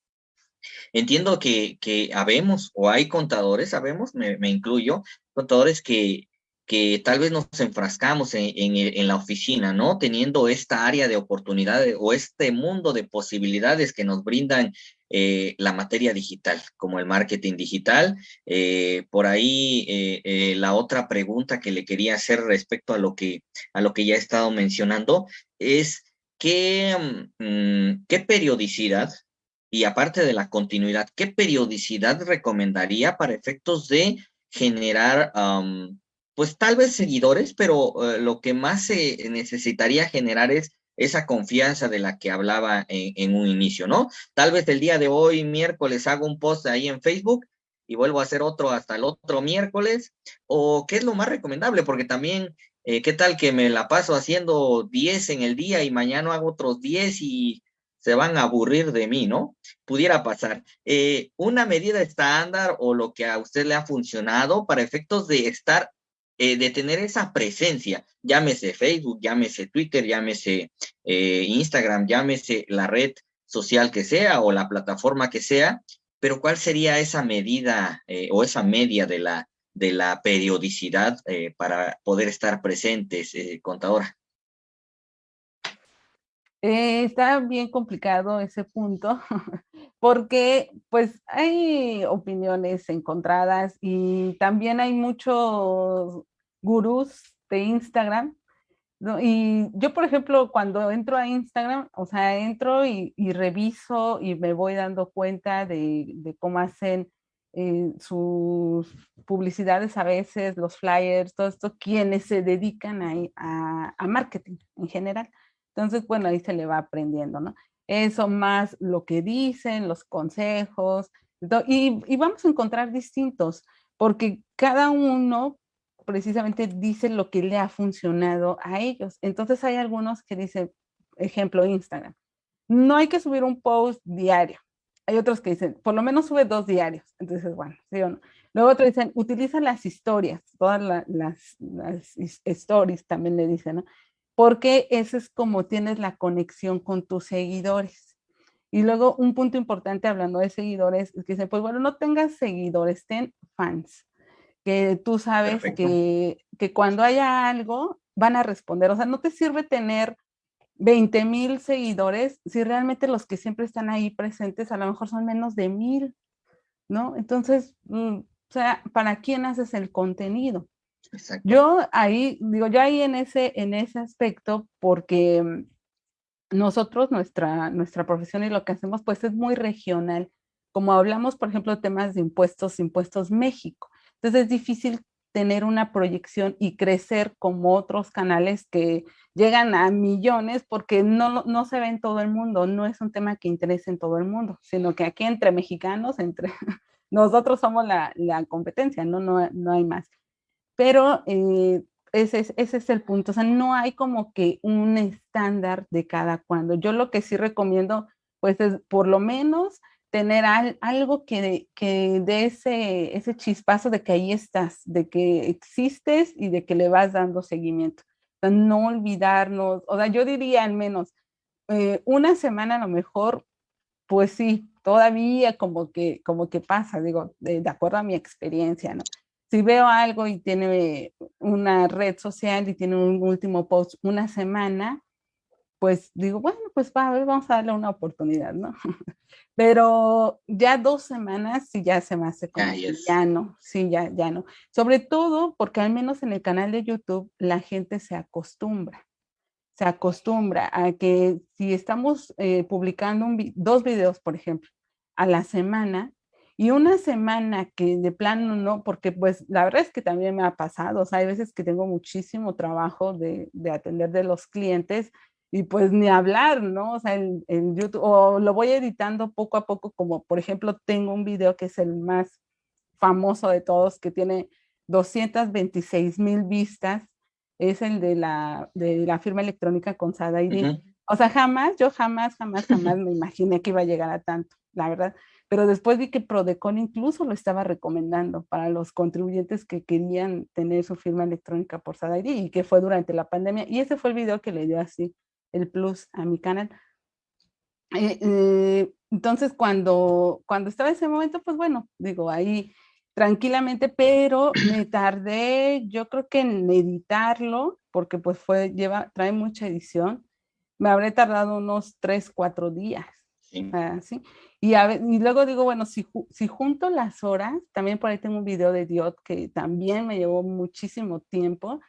Entiendo que, que habemos o hay contadores, sabemos, me, incluyo, contadores que, que tal vez nos enfrascamos en, en, la oficina, ¿no? Teniendo esta área de oportunidades o este mundo de posibilidades que nos brindan eh, la materia digital, como el marketing digital. Eh, por ahí eh, la otra pregunta que le quería hacer respecto a lo que, a lo que ya he estado mencionando es qué, mm, qué periodicidad y aparte de la continuidad, ¿qué periodicidad recomendaría para efectos de generar pues tal vez seguidores, pero lo que más se necesitaría generar es esa confianza de la que hablaba en, un inicio, ¿no? Tal vez el día de hoy, miércoles, hago un post ahí en Facebook y vuelvo a hacer otro hasta el otro miércoles, o qué es lo más recomendable, porque también, eh, ¿qué tal que me la paso haciendo 10 en el día y mañana hago otros 10 y se van a aburrir de mí, ¿no? Pudiera pasar. Eh, una medida estándar o lo que a usted le ha funcionado para efectos de estar eh, de tener esa presencia, llámese Facebook, llámese Twitter, llámese eh, Instagram, llámese la red social que sea o la plataforma que sea, pero ¿cuál sería esa medida eh, o esa media de la, de la periodicidad para poder estar presentes, contadora? Está bien complicado ese punto, porque pues hay opiniones encontradas y también hay muchos gurús de Instagram. Y yo, por ejemplo, cuando entro a Instagram, o sea, entro y, reviso y me voy dando cuenta de, cómo hacen eh, sus publicidades a veces, los flyers, todo esto, quienes se dedican a, a marketing en general. Entonces, bueno, ahí se le va aprendiendo, ¿no? Eso más lo que dicen, los consejos, y, vamos a encontrar distintos, porque cada uno precisamente dice lo que le ha funcionado a ellos. Entonces hay algunos que dicen, ejemplo, Instagram, no hay que subir un post diario. Hay otros que dicen, por lo menos sube dos diarios. Entonces, bueno, ¿sí o no? Luego otros dicen, utiliza las historias, todas las, las, stories también le dicen, ¿no? Porque ese es como tienes la conexión con tus seguidores. Y luego un punto importante hablando de seguidores es que dice, pues bueno, no tengas seguidores, ten fans, que tú sabes que, que, cuando haya algo van a responder. O sea, no te sirve tener 20 mil seguidores si realmente los que siempre están ahí presentes a lo mejor son menos de mil, ¿no? Entonces, mm, o sea, ¿para quién haces el contenido? Yo ahí, digo, yo ahí en ese, en ese aspecto, porque mm, nosotros, nuestra, nuestra profesión y lo que hacemos, pues es muy regional. Como hablamos, por ejemplo, de temas de impuestos, impuestos México. Entonces es difícil tener una proyección y crecer como otros canales que llegan a millones porque no, no se ve en todo el mundo, no es un tema que interese en todo el mundo, sino que aquí entre mexicanos, entre nosotros somos la, la competencia, ¿no? No, no hay más pero eh, ese, es, ese es el punto, o sea, no hay como que un estándar de cada cuando. Yo lo que sí recomiendo, pues es por lo menos tener algo que, que dé ese, ese chispazo de que ahí estás, de que existes y de que le vas dando seguimiento. O sea, no olvidarnos, o sea, yo diría al menos eh, una semana a lo mejor, pues sí, todavía como que, como que pasa, digo, de, de acuerdo a mi experiencia, ¿no? Si veo algo y tiene una red social y tiene un último post una semana, pues digo, bueno, pues va, a ver, vamos a darle una oportunidad, ¿no? Pero ya dos semanas sí ya se me hace como ya no, sí, ya, ya no. Sobre todo porque al menos en el canal de YouTube la gente se acostumbra, se acostumbra a que si estamos eh, publicando dos videos, por ejemplo, a la semana, y una semana que de plano no, porque pues la verdad es que también me ha pasado, o sea, hay veces que tengo muchísimo trabajo de, de atender de los clientes y pues ni hablar, ¿no? O sea, en, en, YouTube, o lo voy editando poco a poco, como por ejemplo tengo un video que es el más famoso de todos, que tiene 226 mil vistas, es el de la, de la firma electrónica con Sada O sea, jamás, yo jamás, jamás, jamás me imaginé que iba a llegar a tanto, la verdad pero después vi que Prodecon incluso lo estaba recomendando para los contribuyentes que querían tener su firma electrónica por SADAID y que fue durante la pandemia. Y ese fue el video que le dio así el plus a mi canal. Eh, eh, entonces, cuando, cuando estaba ese momento, pues bueno, digo, ahí tranquilamente, pero me tardé, yo creo que en editarlo, porque pues fue, lleva, trae mucha edición, me habré tardado unos tres, cuatro días. Sí. ¿sí? Y, y, luego digo, bueno, si, si junto las horas, también por ahí tengo un video de Diot que también me llevó muchísimo tiempo,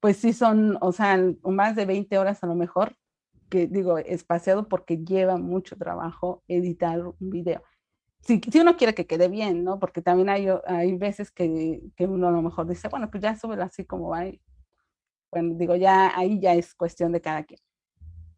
pues sí son, o sea, más de 20 horas a lo mejor, que digo, espaciado porque lleva mucho trabajo editar un video si, uno quiere que quede bien, ¿no? Porque también hay, hay veces que, que, uno a lo mejor dice, bueno, pues ya súbelo así como va. bueno, digo, ya ahí ya es cuestión de cada quien.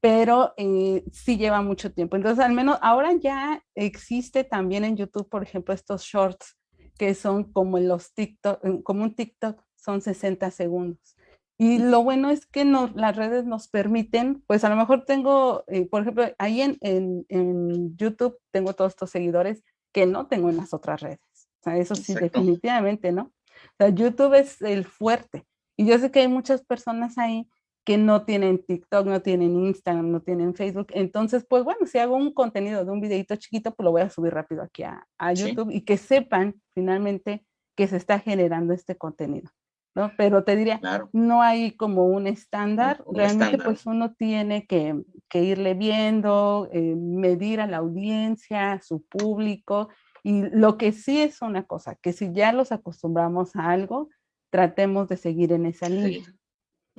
Pero eh, sí lleva mucho tiempo. Entonces, al menos ahora ya existe también en YouTube, por ejemplo, estos shorts que son como los TikTok, como un TikTok, son 60 segundos. Y lo bueno es que nos, las redes nos permiten, pues a lo mejor tengo, eh, por ejemplo, ahí en, en, en, YouTube tengo todos estos seguidores que no tengo en las otras redes. O sea, eso sí, definitivamente, ¿no? O sea, YouTube es el fuerte. Y yo sé que hay muchas personas ahí que no tienen TikTok, no tienen Instagram, no tienen Facebook. Entonces, pues bueno, si hago un contenido de un videito chiquito, pues lo voy a subir rápido aquí a, a YouTube y que sepan finalmente que se está generando este contenido. ¿no? Pero te diría, no hay como un estándar, realmente pues uno tiene que, que irle viendo, eh, medir a la audiencia, a su público, y lo que sí es una cosa, que si ya los acostumbramos a algo, tratemos de seguir en esa línea.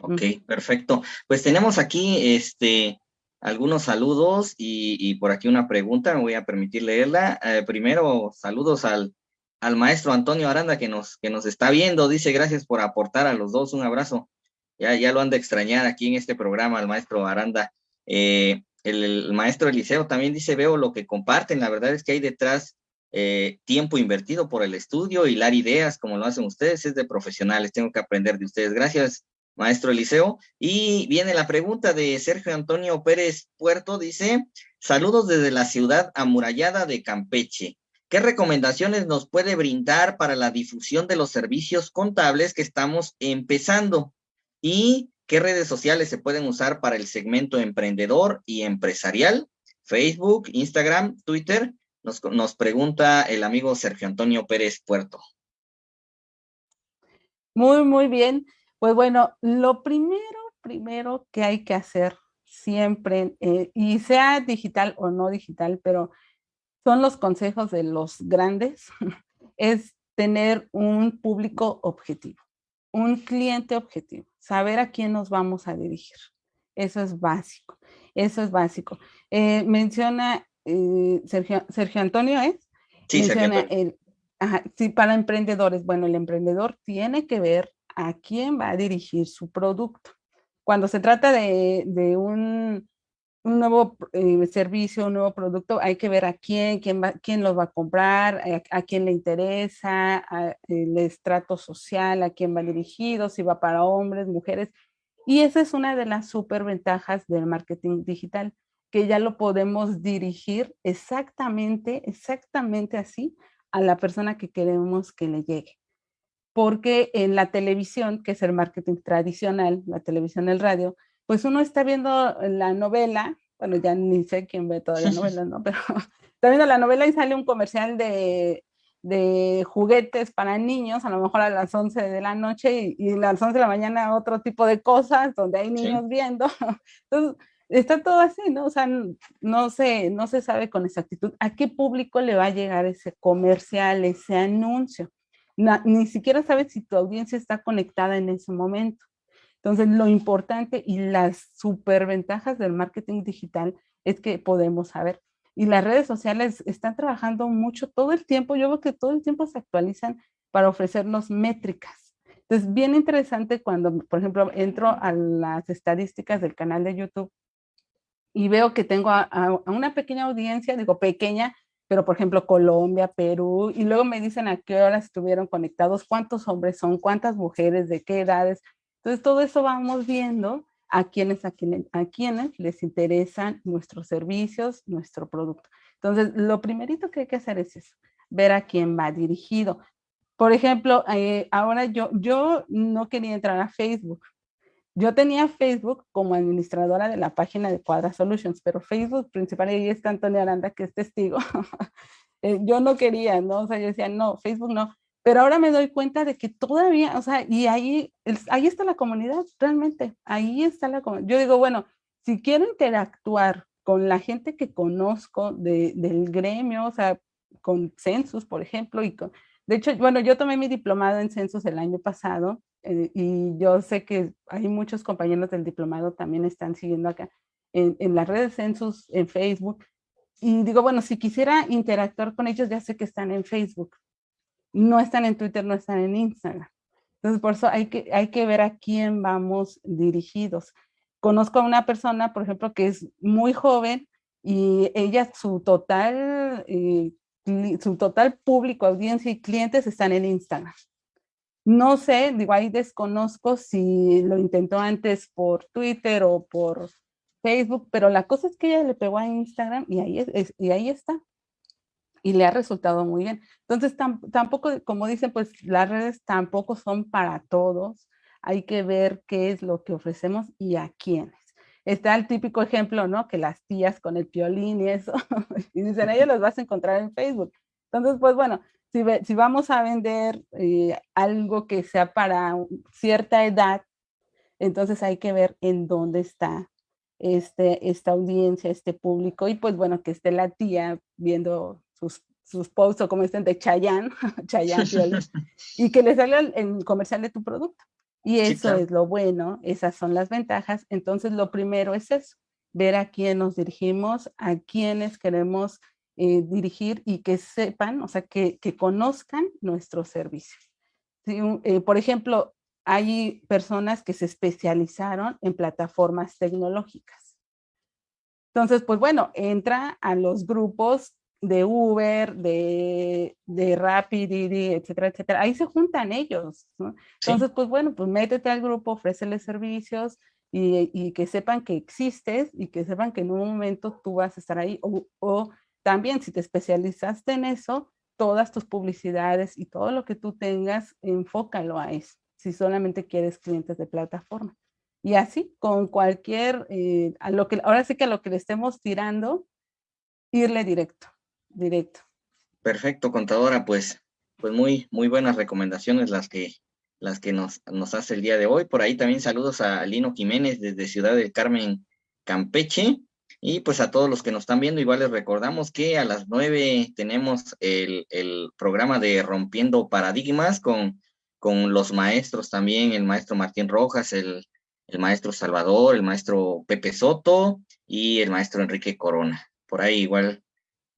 Ok, perfecto. Pues tenemos aquí este, algunos saludos y, por aquí una pregunta, me voy a permitir leerla. Eh, primero, saludos al al maestro Antonio Aranda que nos, que nos está viendo. Dice, gracias por aportar a los dos. Un abrazo. Ya, ya lo han de extrañar aquí en este programa, al maestro Aranda. Eh, el, maestro Eliseo también dice, veo lo que comparten. La verdad es que hay detrás eh, tiempo invertido por el estudio, y dar ideas como lo hacen ustedes. Es de profesionales. Tengo que aprender de ustedes. Gracias, maestro Eliseo. Y viene la pregunta de Sergio Antonio Pérez Puerto. Dice, saludos desde la ciudad amurallada de Campeche. ¿Qué recomendaciones nos puede brindar para la difusión de los servicios contables que estamos empezando? ¿Y qué redes sociales se pueden usar para el segmento emprendedor y empresarial? Facebook, Instagram, Twitter. Nos, nos pregunta el amigo Sergio Antonio Pérez Puerto. Muy, muy bien. Pues bueno, lo primero, primero que hay que hacer siempre, eh, y sea digital o no digital, pero son los consejos de los grandes, es tener un público objetivo, un cliente objetivo, saber a quién nos vamos a dirigir. Eso es básico, eso es básico. Eh, menciona eh, Sergio, Sergio, Antonio, ¿es? Sí, menciona el, sí, para emprendedores. Bueno, el emprendedor tiene que ver a quién va a dirigir su producto. Cuando se trata de, un nuevo eh, servicio, un nuevo producto, hay que ver a quién, quién, va, los va a comprar, a, quién le interesa, el estrato social, a quién va dirigido, si va para hombres, mujeres. Y esa es una de las super ventajas del marketing digital, que ya lo podemos dirigir exactamente, exactamente así a la persona que queremos que le llegue. Porque en la televisión, que es el marketing tradicional, la televisión, el radio, pues uno está viendo la novela, bueno, ya ni sé quién ve todas las novelas, ¿no? Pero está viendo la novela y sale un comercial de, de juguetes para niños, a lo mejor a las 11 de la noche y, a las 11 de la mañana otro tipo de cosas donde hay niños viendo. Entonces, está todo así, ¿no? O sea, no se, no se sabe con exactitud a qué público le va a llegar ese comercial, ese anuncio. Ni siquiera sabes si tu audiencia está conectada en ese momento. Entonces, lo importante y las superventajas del marketing digital es que podemos saber. Y las redes sociales están trabajando mucho todo el tiempo. Yo veo que todo el tiempo se actualizan para ofrecernos métricas. Entonces, bien interesante cuando, por ejemplo, entro a las estadísticas del canal de YouTube y veo que tengo a, a una pequeña audiencia, digo pequeña, pero por ejemplo Colombia, Perú, y luego me dicen a qué horas estuvieron conectados, cuántos hombres son, cuántas mujeres, de qué edades, entonces, todo eso vamos viendo a quienes, a quienes, a quienes les interesan nuestros servicios, nuestro producto. Entonces, lo primerito que hay que hacer es eso, ver a quién va dirigido. Por ejemplo, eh, ahora yo, yo no quería entrar a Facebook. Yo tenía Facebook como administradora de la página de Cuadra Solutions, pero Facebook principal, ahí está Antonio Aranda, que es testigo. Eh, yo no quería, ¿no? O sea, yo decía, no, Facebook no Pero ahora me doy cuenta de que todavía, o sea, y ahí, ahí está la comunidad, realmente, ahí está la comunidad. Yo digo, bueno, si quiero interactuar con la gente que conozco del gremio, o sea, con Census, por ejemplo, y con, de hecho, bueno, yo tomé mi diplomado en Census el año pasado eh, y yo sé que hay muchos compañeros del diplomado también están siguiendo acá en, en las redes Census, en Facebook, y digo, bueno, si quisiera interactuar con ellos, ya sé que están en Facebook, no están en Twitter, no están en Instagram. Entonces, por eso hay que, hay que ver a quién vamos dirigidos. Conozco a una persona, por ejemplo, que es muy joven y ella, su total, eh, su total público, audiencia y clientes están en Instagram. No sé, digo, ahí desconozco si lo intentó antes por Twitter o por Facebook, pero la cosa es que ella le pegó a Instagram y ahí, es, y ahí está y le ha resultado muy bien. Entonces, tampoco, como dicen, pues las redes tampoco son para todos. Hay que ver qué es lo que ofrecemos y a quiénes. Está el típico ejemplo, ¿no? Que las tías con el piolín y eso, y dicen, ellos los vas a encontrar en Facebook. Entonces, pues bueno, si, si vamos a vender eh, algo que sea para cierta edad, entonces hay que ver en dónde está este, esta audiencia, este público, y pues bueno, que esté la tía viendo sus, sus posts o como dicen de Chayanne, Chayanne y que le salga el, comercial de tu producto. Y eso es lo bueno, esas son las ventajas. Entonces, lo primero es eso, ver a quién nos dirigimos, a quiénes queremos eh, dirigir y que sepan, o sea, que, que conozcan nuestro servicio. Eh, por ejemplo, hay personas que se especializaron en plataformas tecnológicas. Entonces, pues bueno, entra a los grupos de Uber, de, de Rapid, etcétera, etcétera. Ahí se juntan ellos. Entonces, pues bueno, pues métete al grupo, ofréceles servicios y, y, que sepan que existes y que sepan que en un momento tú vas a estar ahí. O, o también si te especializaste en eso, todas tus publicidades y todo lo que tú tengas, enfócalo a eso, si solamente quieres clientes de plataforma. Y así, con cualquier, eh, a lo que, ahora sí que a lo que le estemos tirando, irle directo directo. Perfecto, contadora, pues, pues muy, muy buenas recomendaciones las que, las que nos, nos hace el día de hoy. Por ahí también saludos a Lino Jiménez desde Ciudad del Carmen, Campeche. Y pues a todos los que nos están viendo, igual les recordamos que a las nueve tenemos el, el programa de Rompiendo Paradigmas con, con los maestros también, el maestro Martín Rojas, el, el maestro Salvador, el maestro Pepe Soto y el maestro Enrique Corona. Por ahí igual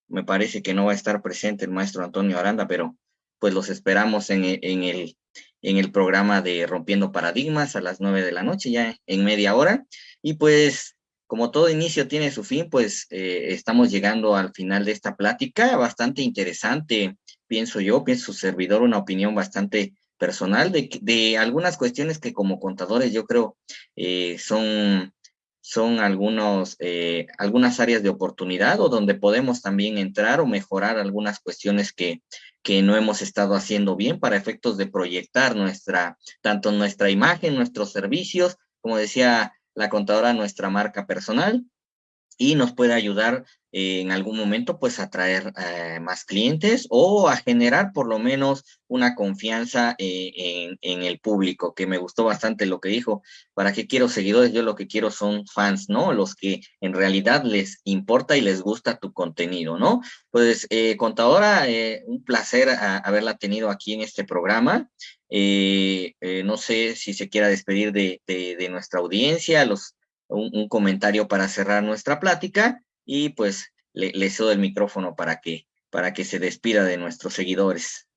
me parece que no va a estar presente el maestro Antonio Aranda, pero pues los esperamos en, en, el, en el programa de Rompiendo Paradigmas a las nueve de la noche, ya en media hora. Y pues, como todo inicio tiene su fin, pues eh, estamos llegando al final de esta plática, bastante interesante, pienso yo, pienso su servidor, una opinión bastante personal de, algunas cuestiones que como contadores yo creo eh, son son algunos, eh, algunas áreas de oportunidad o donde podemos también entrar o mejorar algunas cuestiones que, que no hemos estado haciendo bien para efectos de proyectar nuestra, tanto nuestra imagen, nuestros servicios, como decía la contadora, nuestra marca personal y nos puede ayudar en algún momento pues a traer eh, más clientes o a generar por lo menos una confianza eh, en, el público, que me gustó bastante lo que dijo, ¿para qué quiero seguidores? Yo lo que quiero son fans, ¿no? Los que en realidad les importa y les gusta tu contenido, ¿no? Pues eh, contadora, un placer haberla tenido aquí en este programa. No sé si se quiera despedir de, de nuestra audiencia, un, comentario para cerrar nuestra plática y pues le, le cedo el micrófono para que, para que se despida de nuestros seguidores.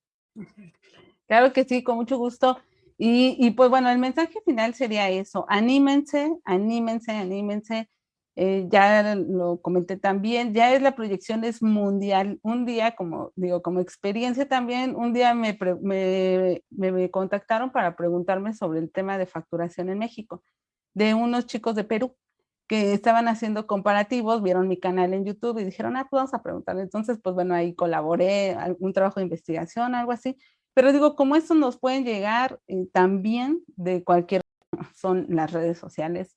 Claro que sí, con mucho gusto. Y, y, pues bueno, el mensaje final sería eso, anímense, anímense, anímense. Eh, ya lo comenté también, ya es la proyección es mundial. Un día, como digo, como experiencia también, un día me, me, me contactaron para preguntarme sobre el tema de facturación en México de unos chicos de Perú que estaban haciendo comparativos, vieron mi canal en YouTube y dijeron, ah, pues vamos a preguntarle. Entonces, pues bueno, ahí colaboré, un trabajo de investigación, algo así. Pero digo, como esto nos pueden llegar eh, también de cualquier, son las redes sociales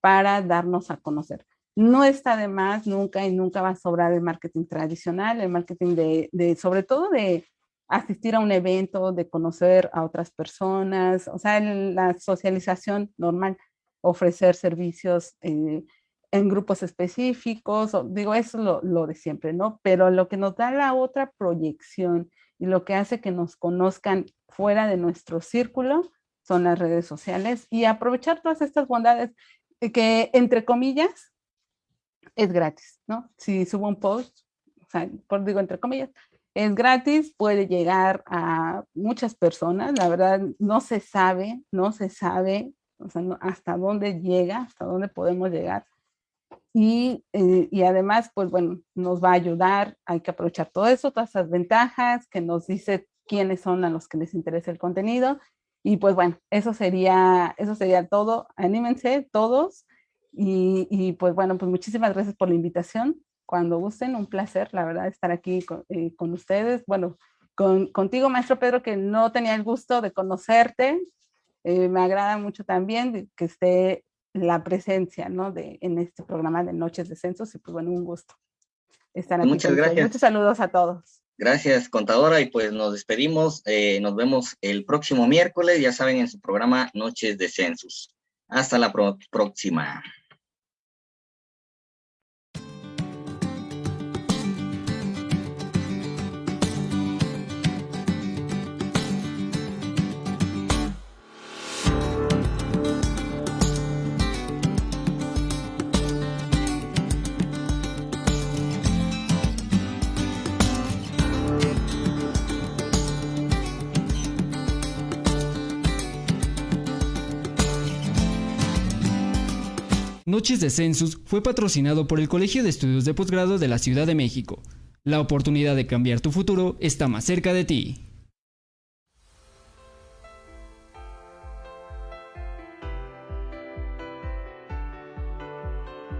para darnos a conocer. No está de más nunca y nunca va a sobrar el marketing tradicional, el marketing de, sobre todo de asistir a un evento, de conocer a otras personas, o sea, la socialización normal, ofrecer servicios eh, en grupos específicos, digo, eso es lo, de siempre, ¿no? Pero lo que nos da la otra proyección y lo que hace que nos conozcan fuera de nuestro círculo son las redes sociales y aprovechar todas estas bondades que, entre comillas, es gratis, ¿no? Si subo un post, o sea, por digo entre comillas, es gratis, puede llegar a muchas personas, la verdad no se sabe, no se sabe o sea, hasta dónde llega, hasta dónde podemos llegar. Y, eh, y, además, pues bueno, nos va a ayudar, hay que aprovechar todo eso, todas esas ventajas que nos dice quiénes son a los que les interesa el contenido. Y pues bueno, eso sería, eso sería todo. Anímense todos. Y, y pues bueno, pues muchísimas gracias por la invitación cuando gusten, un placer, la verdad, estar aquí con, eh, con ustedes. Bueno, con, contigo, maestro Pedro, que no tenía el gusto de conocerte. Eh, me agrada mucho también que esté la presencia, ¿no? De, en este programa de Noches de Censos y pues bueno, un gusto estar aquí. Muchas gracias. Muchos saludos a todos. Gracias, contadora, y pues nos despedimos. Eh, nos vemos el próximo miércoles, ya saben, en su programa Noches de Census. Hasta la próxima. Noches de Census fue patrocinado por el Colegio de Estudios de Posgrado de la Ciudad de México. La oportunidad de cambiar tu futuro está más cerca de ti.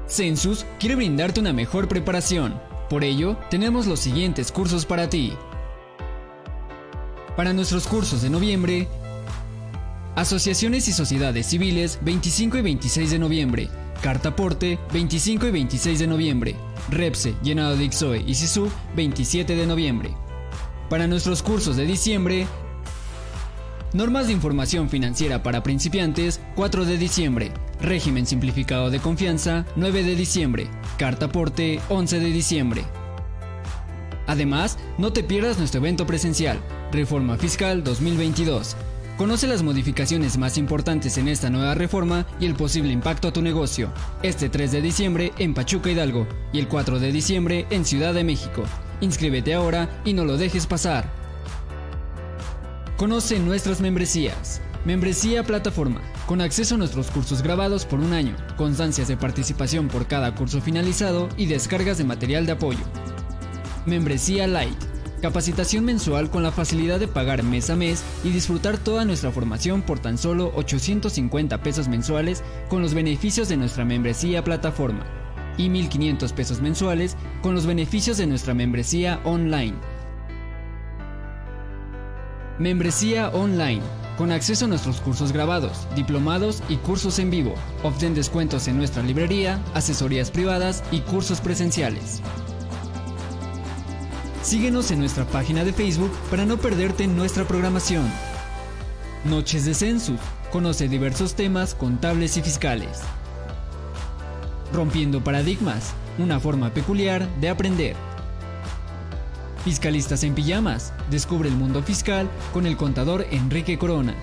Census quiere brindarte una mejor preparación. Por ello, tenemos los siguientes cursos para ti. Para nuestros cursos de noviembre, Asociaciones y Sociedades Civiles 25 y 26 de noviembre, Cartaporte, 25 y 26 de noviembre. Repse, llenado de Ixoe y Sisu, 27 de noviembre. Para nuestros cursos de diciembre, Normas de Información Financiera para Principiantes, 4 de diciembre. Régimen Simplificado de Confianza, 9 de diciembre. Cartaporte, 11 de diciembre. Además, no te pierdas nuestro evento presencial, Reforma Fiscal 2022 Conoce las modificaciones más importantes en esta nueva reforma y el posible impacto a tu negocio. Este 3 de diciembre en Pachuca Hidalgo y el 4 de diciembre en Ciudad de México. Inscríbete ahora y no lo dejes pasar. Conoce nuestras membresías. Membresía Plataforma, con acceso a nuestros cursos grabados por un año, constancias de participación por cada curso finalizado y descargas de material de apoyo. Membresía Light Capacitación mensual con la facilidad de pagar mes a mes y disfrutar toda nuestra formación por tan solo 850 pesos mensuales con los beneficios de nuestra membresía plataforma y 1.500 pesos mensuales con los beneficios de nuestra membresía online. Membresía online, con acceso a nuestros cursos grabados, diplomados y cursos en vivo. Obtén descuentos en nuestra librería, asesorías privadas y cursos presenciales. Síguenos en nuestra página de Facebook para no perderte nuestra programación. Noches de Census. Conoce diversos temas contables y fiscales. Rompiendo paradigmas. Una forma peculiar de aprender. Fiscalistas en pijamas. Descubre el mundo fiscal con el contador Enrique Corona.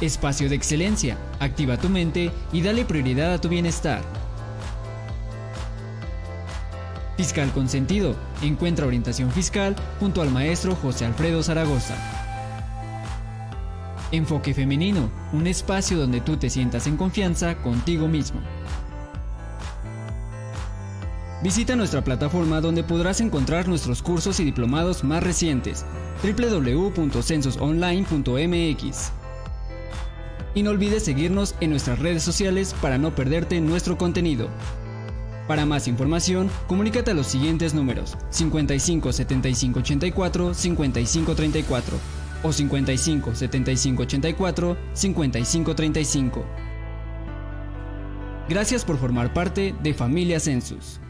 Espacio de excelencia. Activa tu mente y dale prioridad a tu bienestar. Fiscal Consentido. Encuentra orientación fiscal junto al maestro José Alfredo Zaragoza. Enfoque Femenino, un espacio donde tú te sientas en confianza contigo mismo. Visita nuestra plataforma donde podrás encontrar nuestros cursos y diplomados más recientes www.censosonline.mx. Y no olvides seguirnos en nuestras redes sociales para no perderte nuestro contenido. Para más información, comunícate a los siguientes números 55 75 84 55 34 o 55 75 84 55 35. Gracias por formar parte de Familia Census.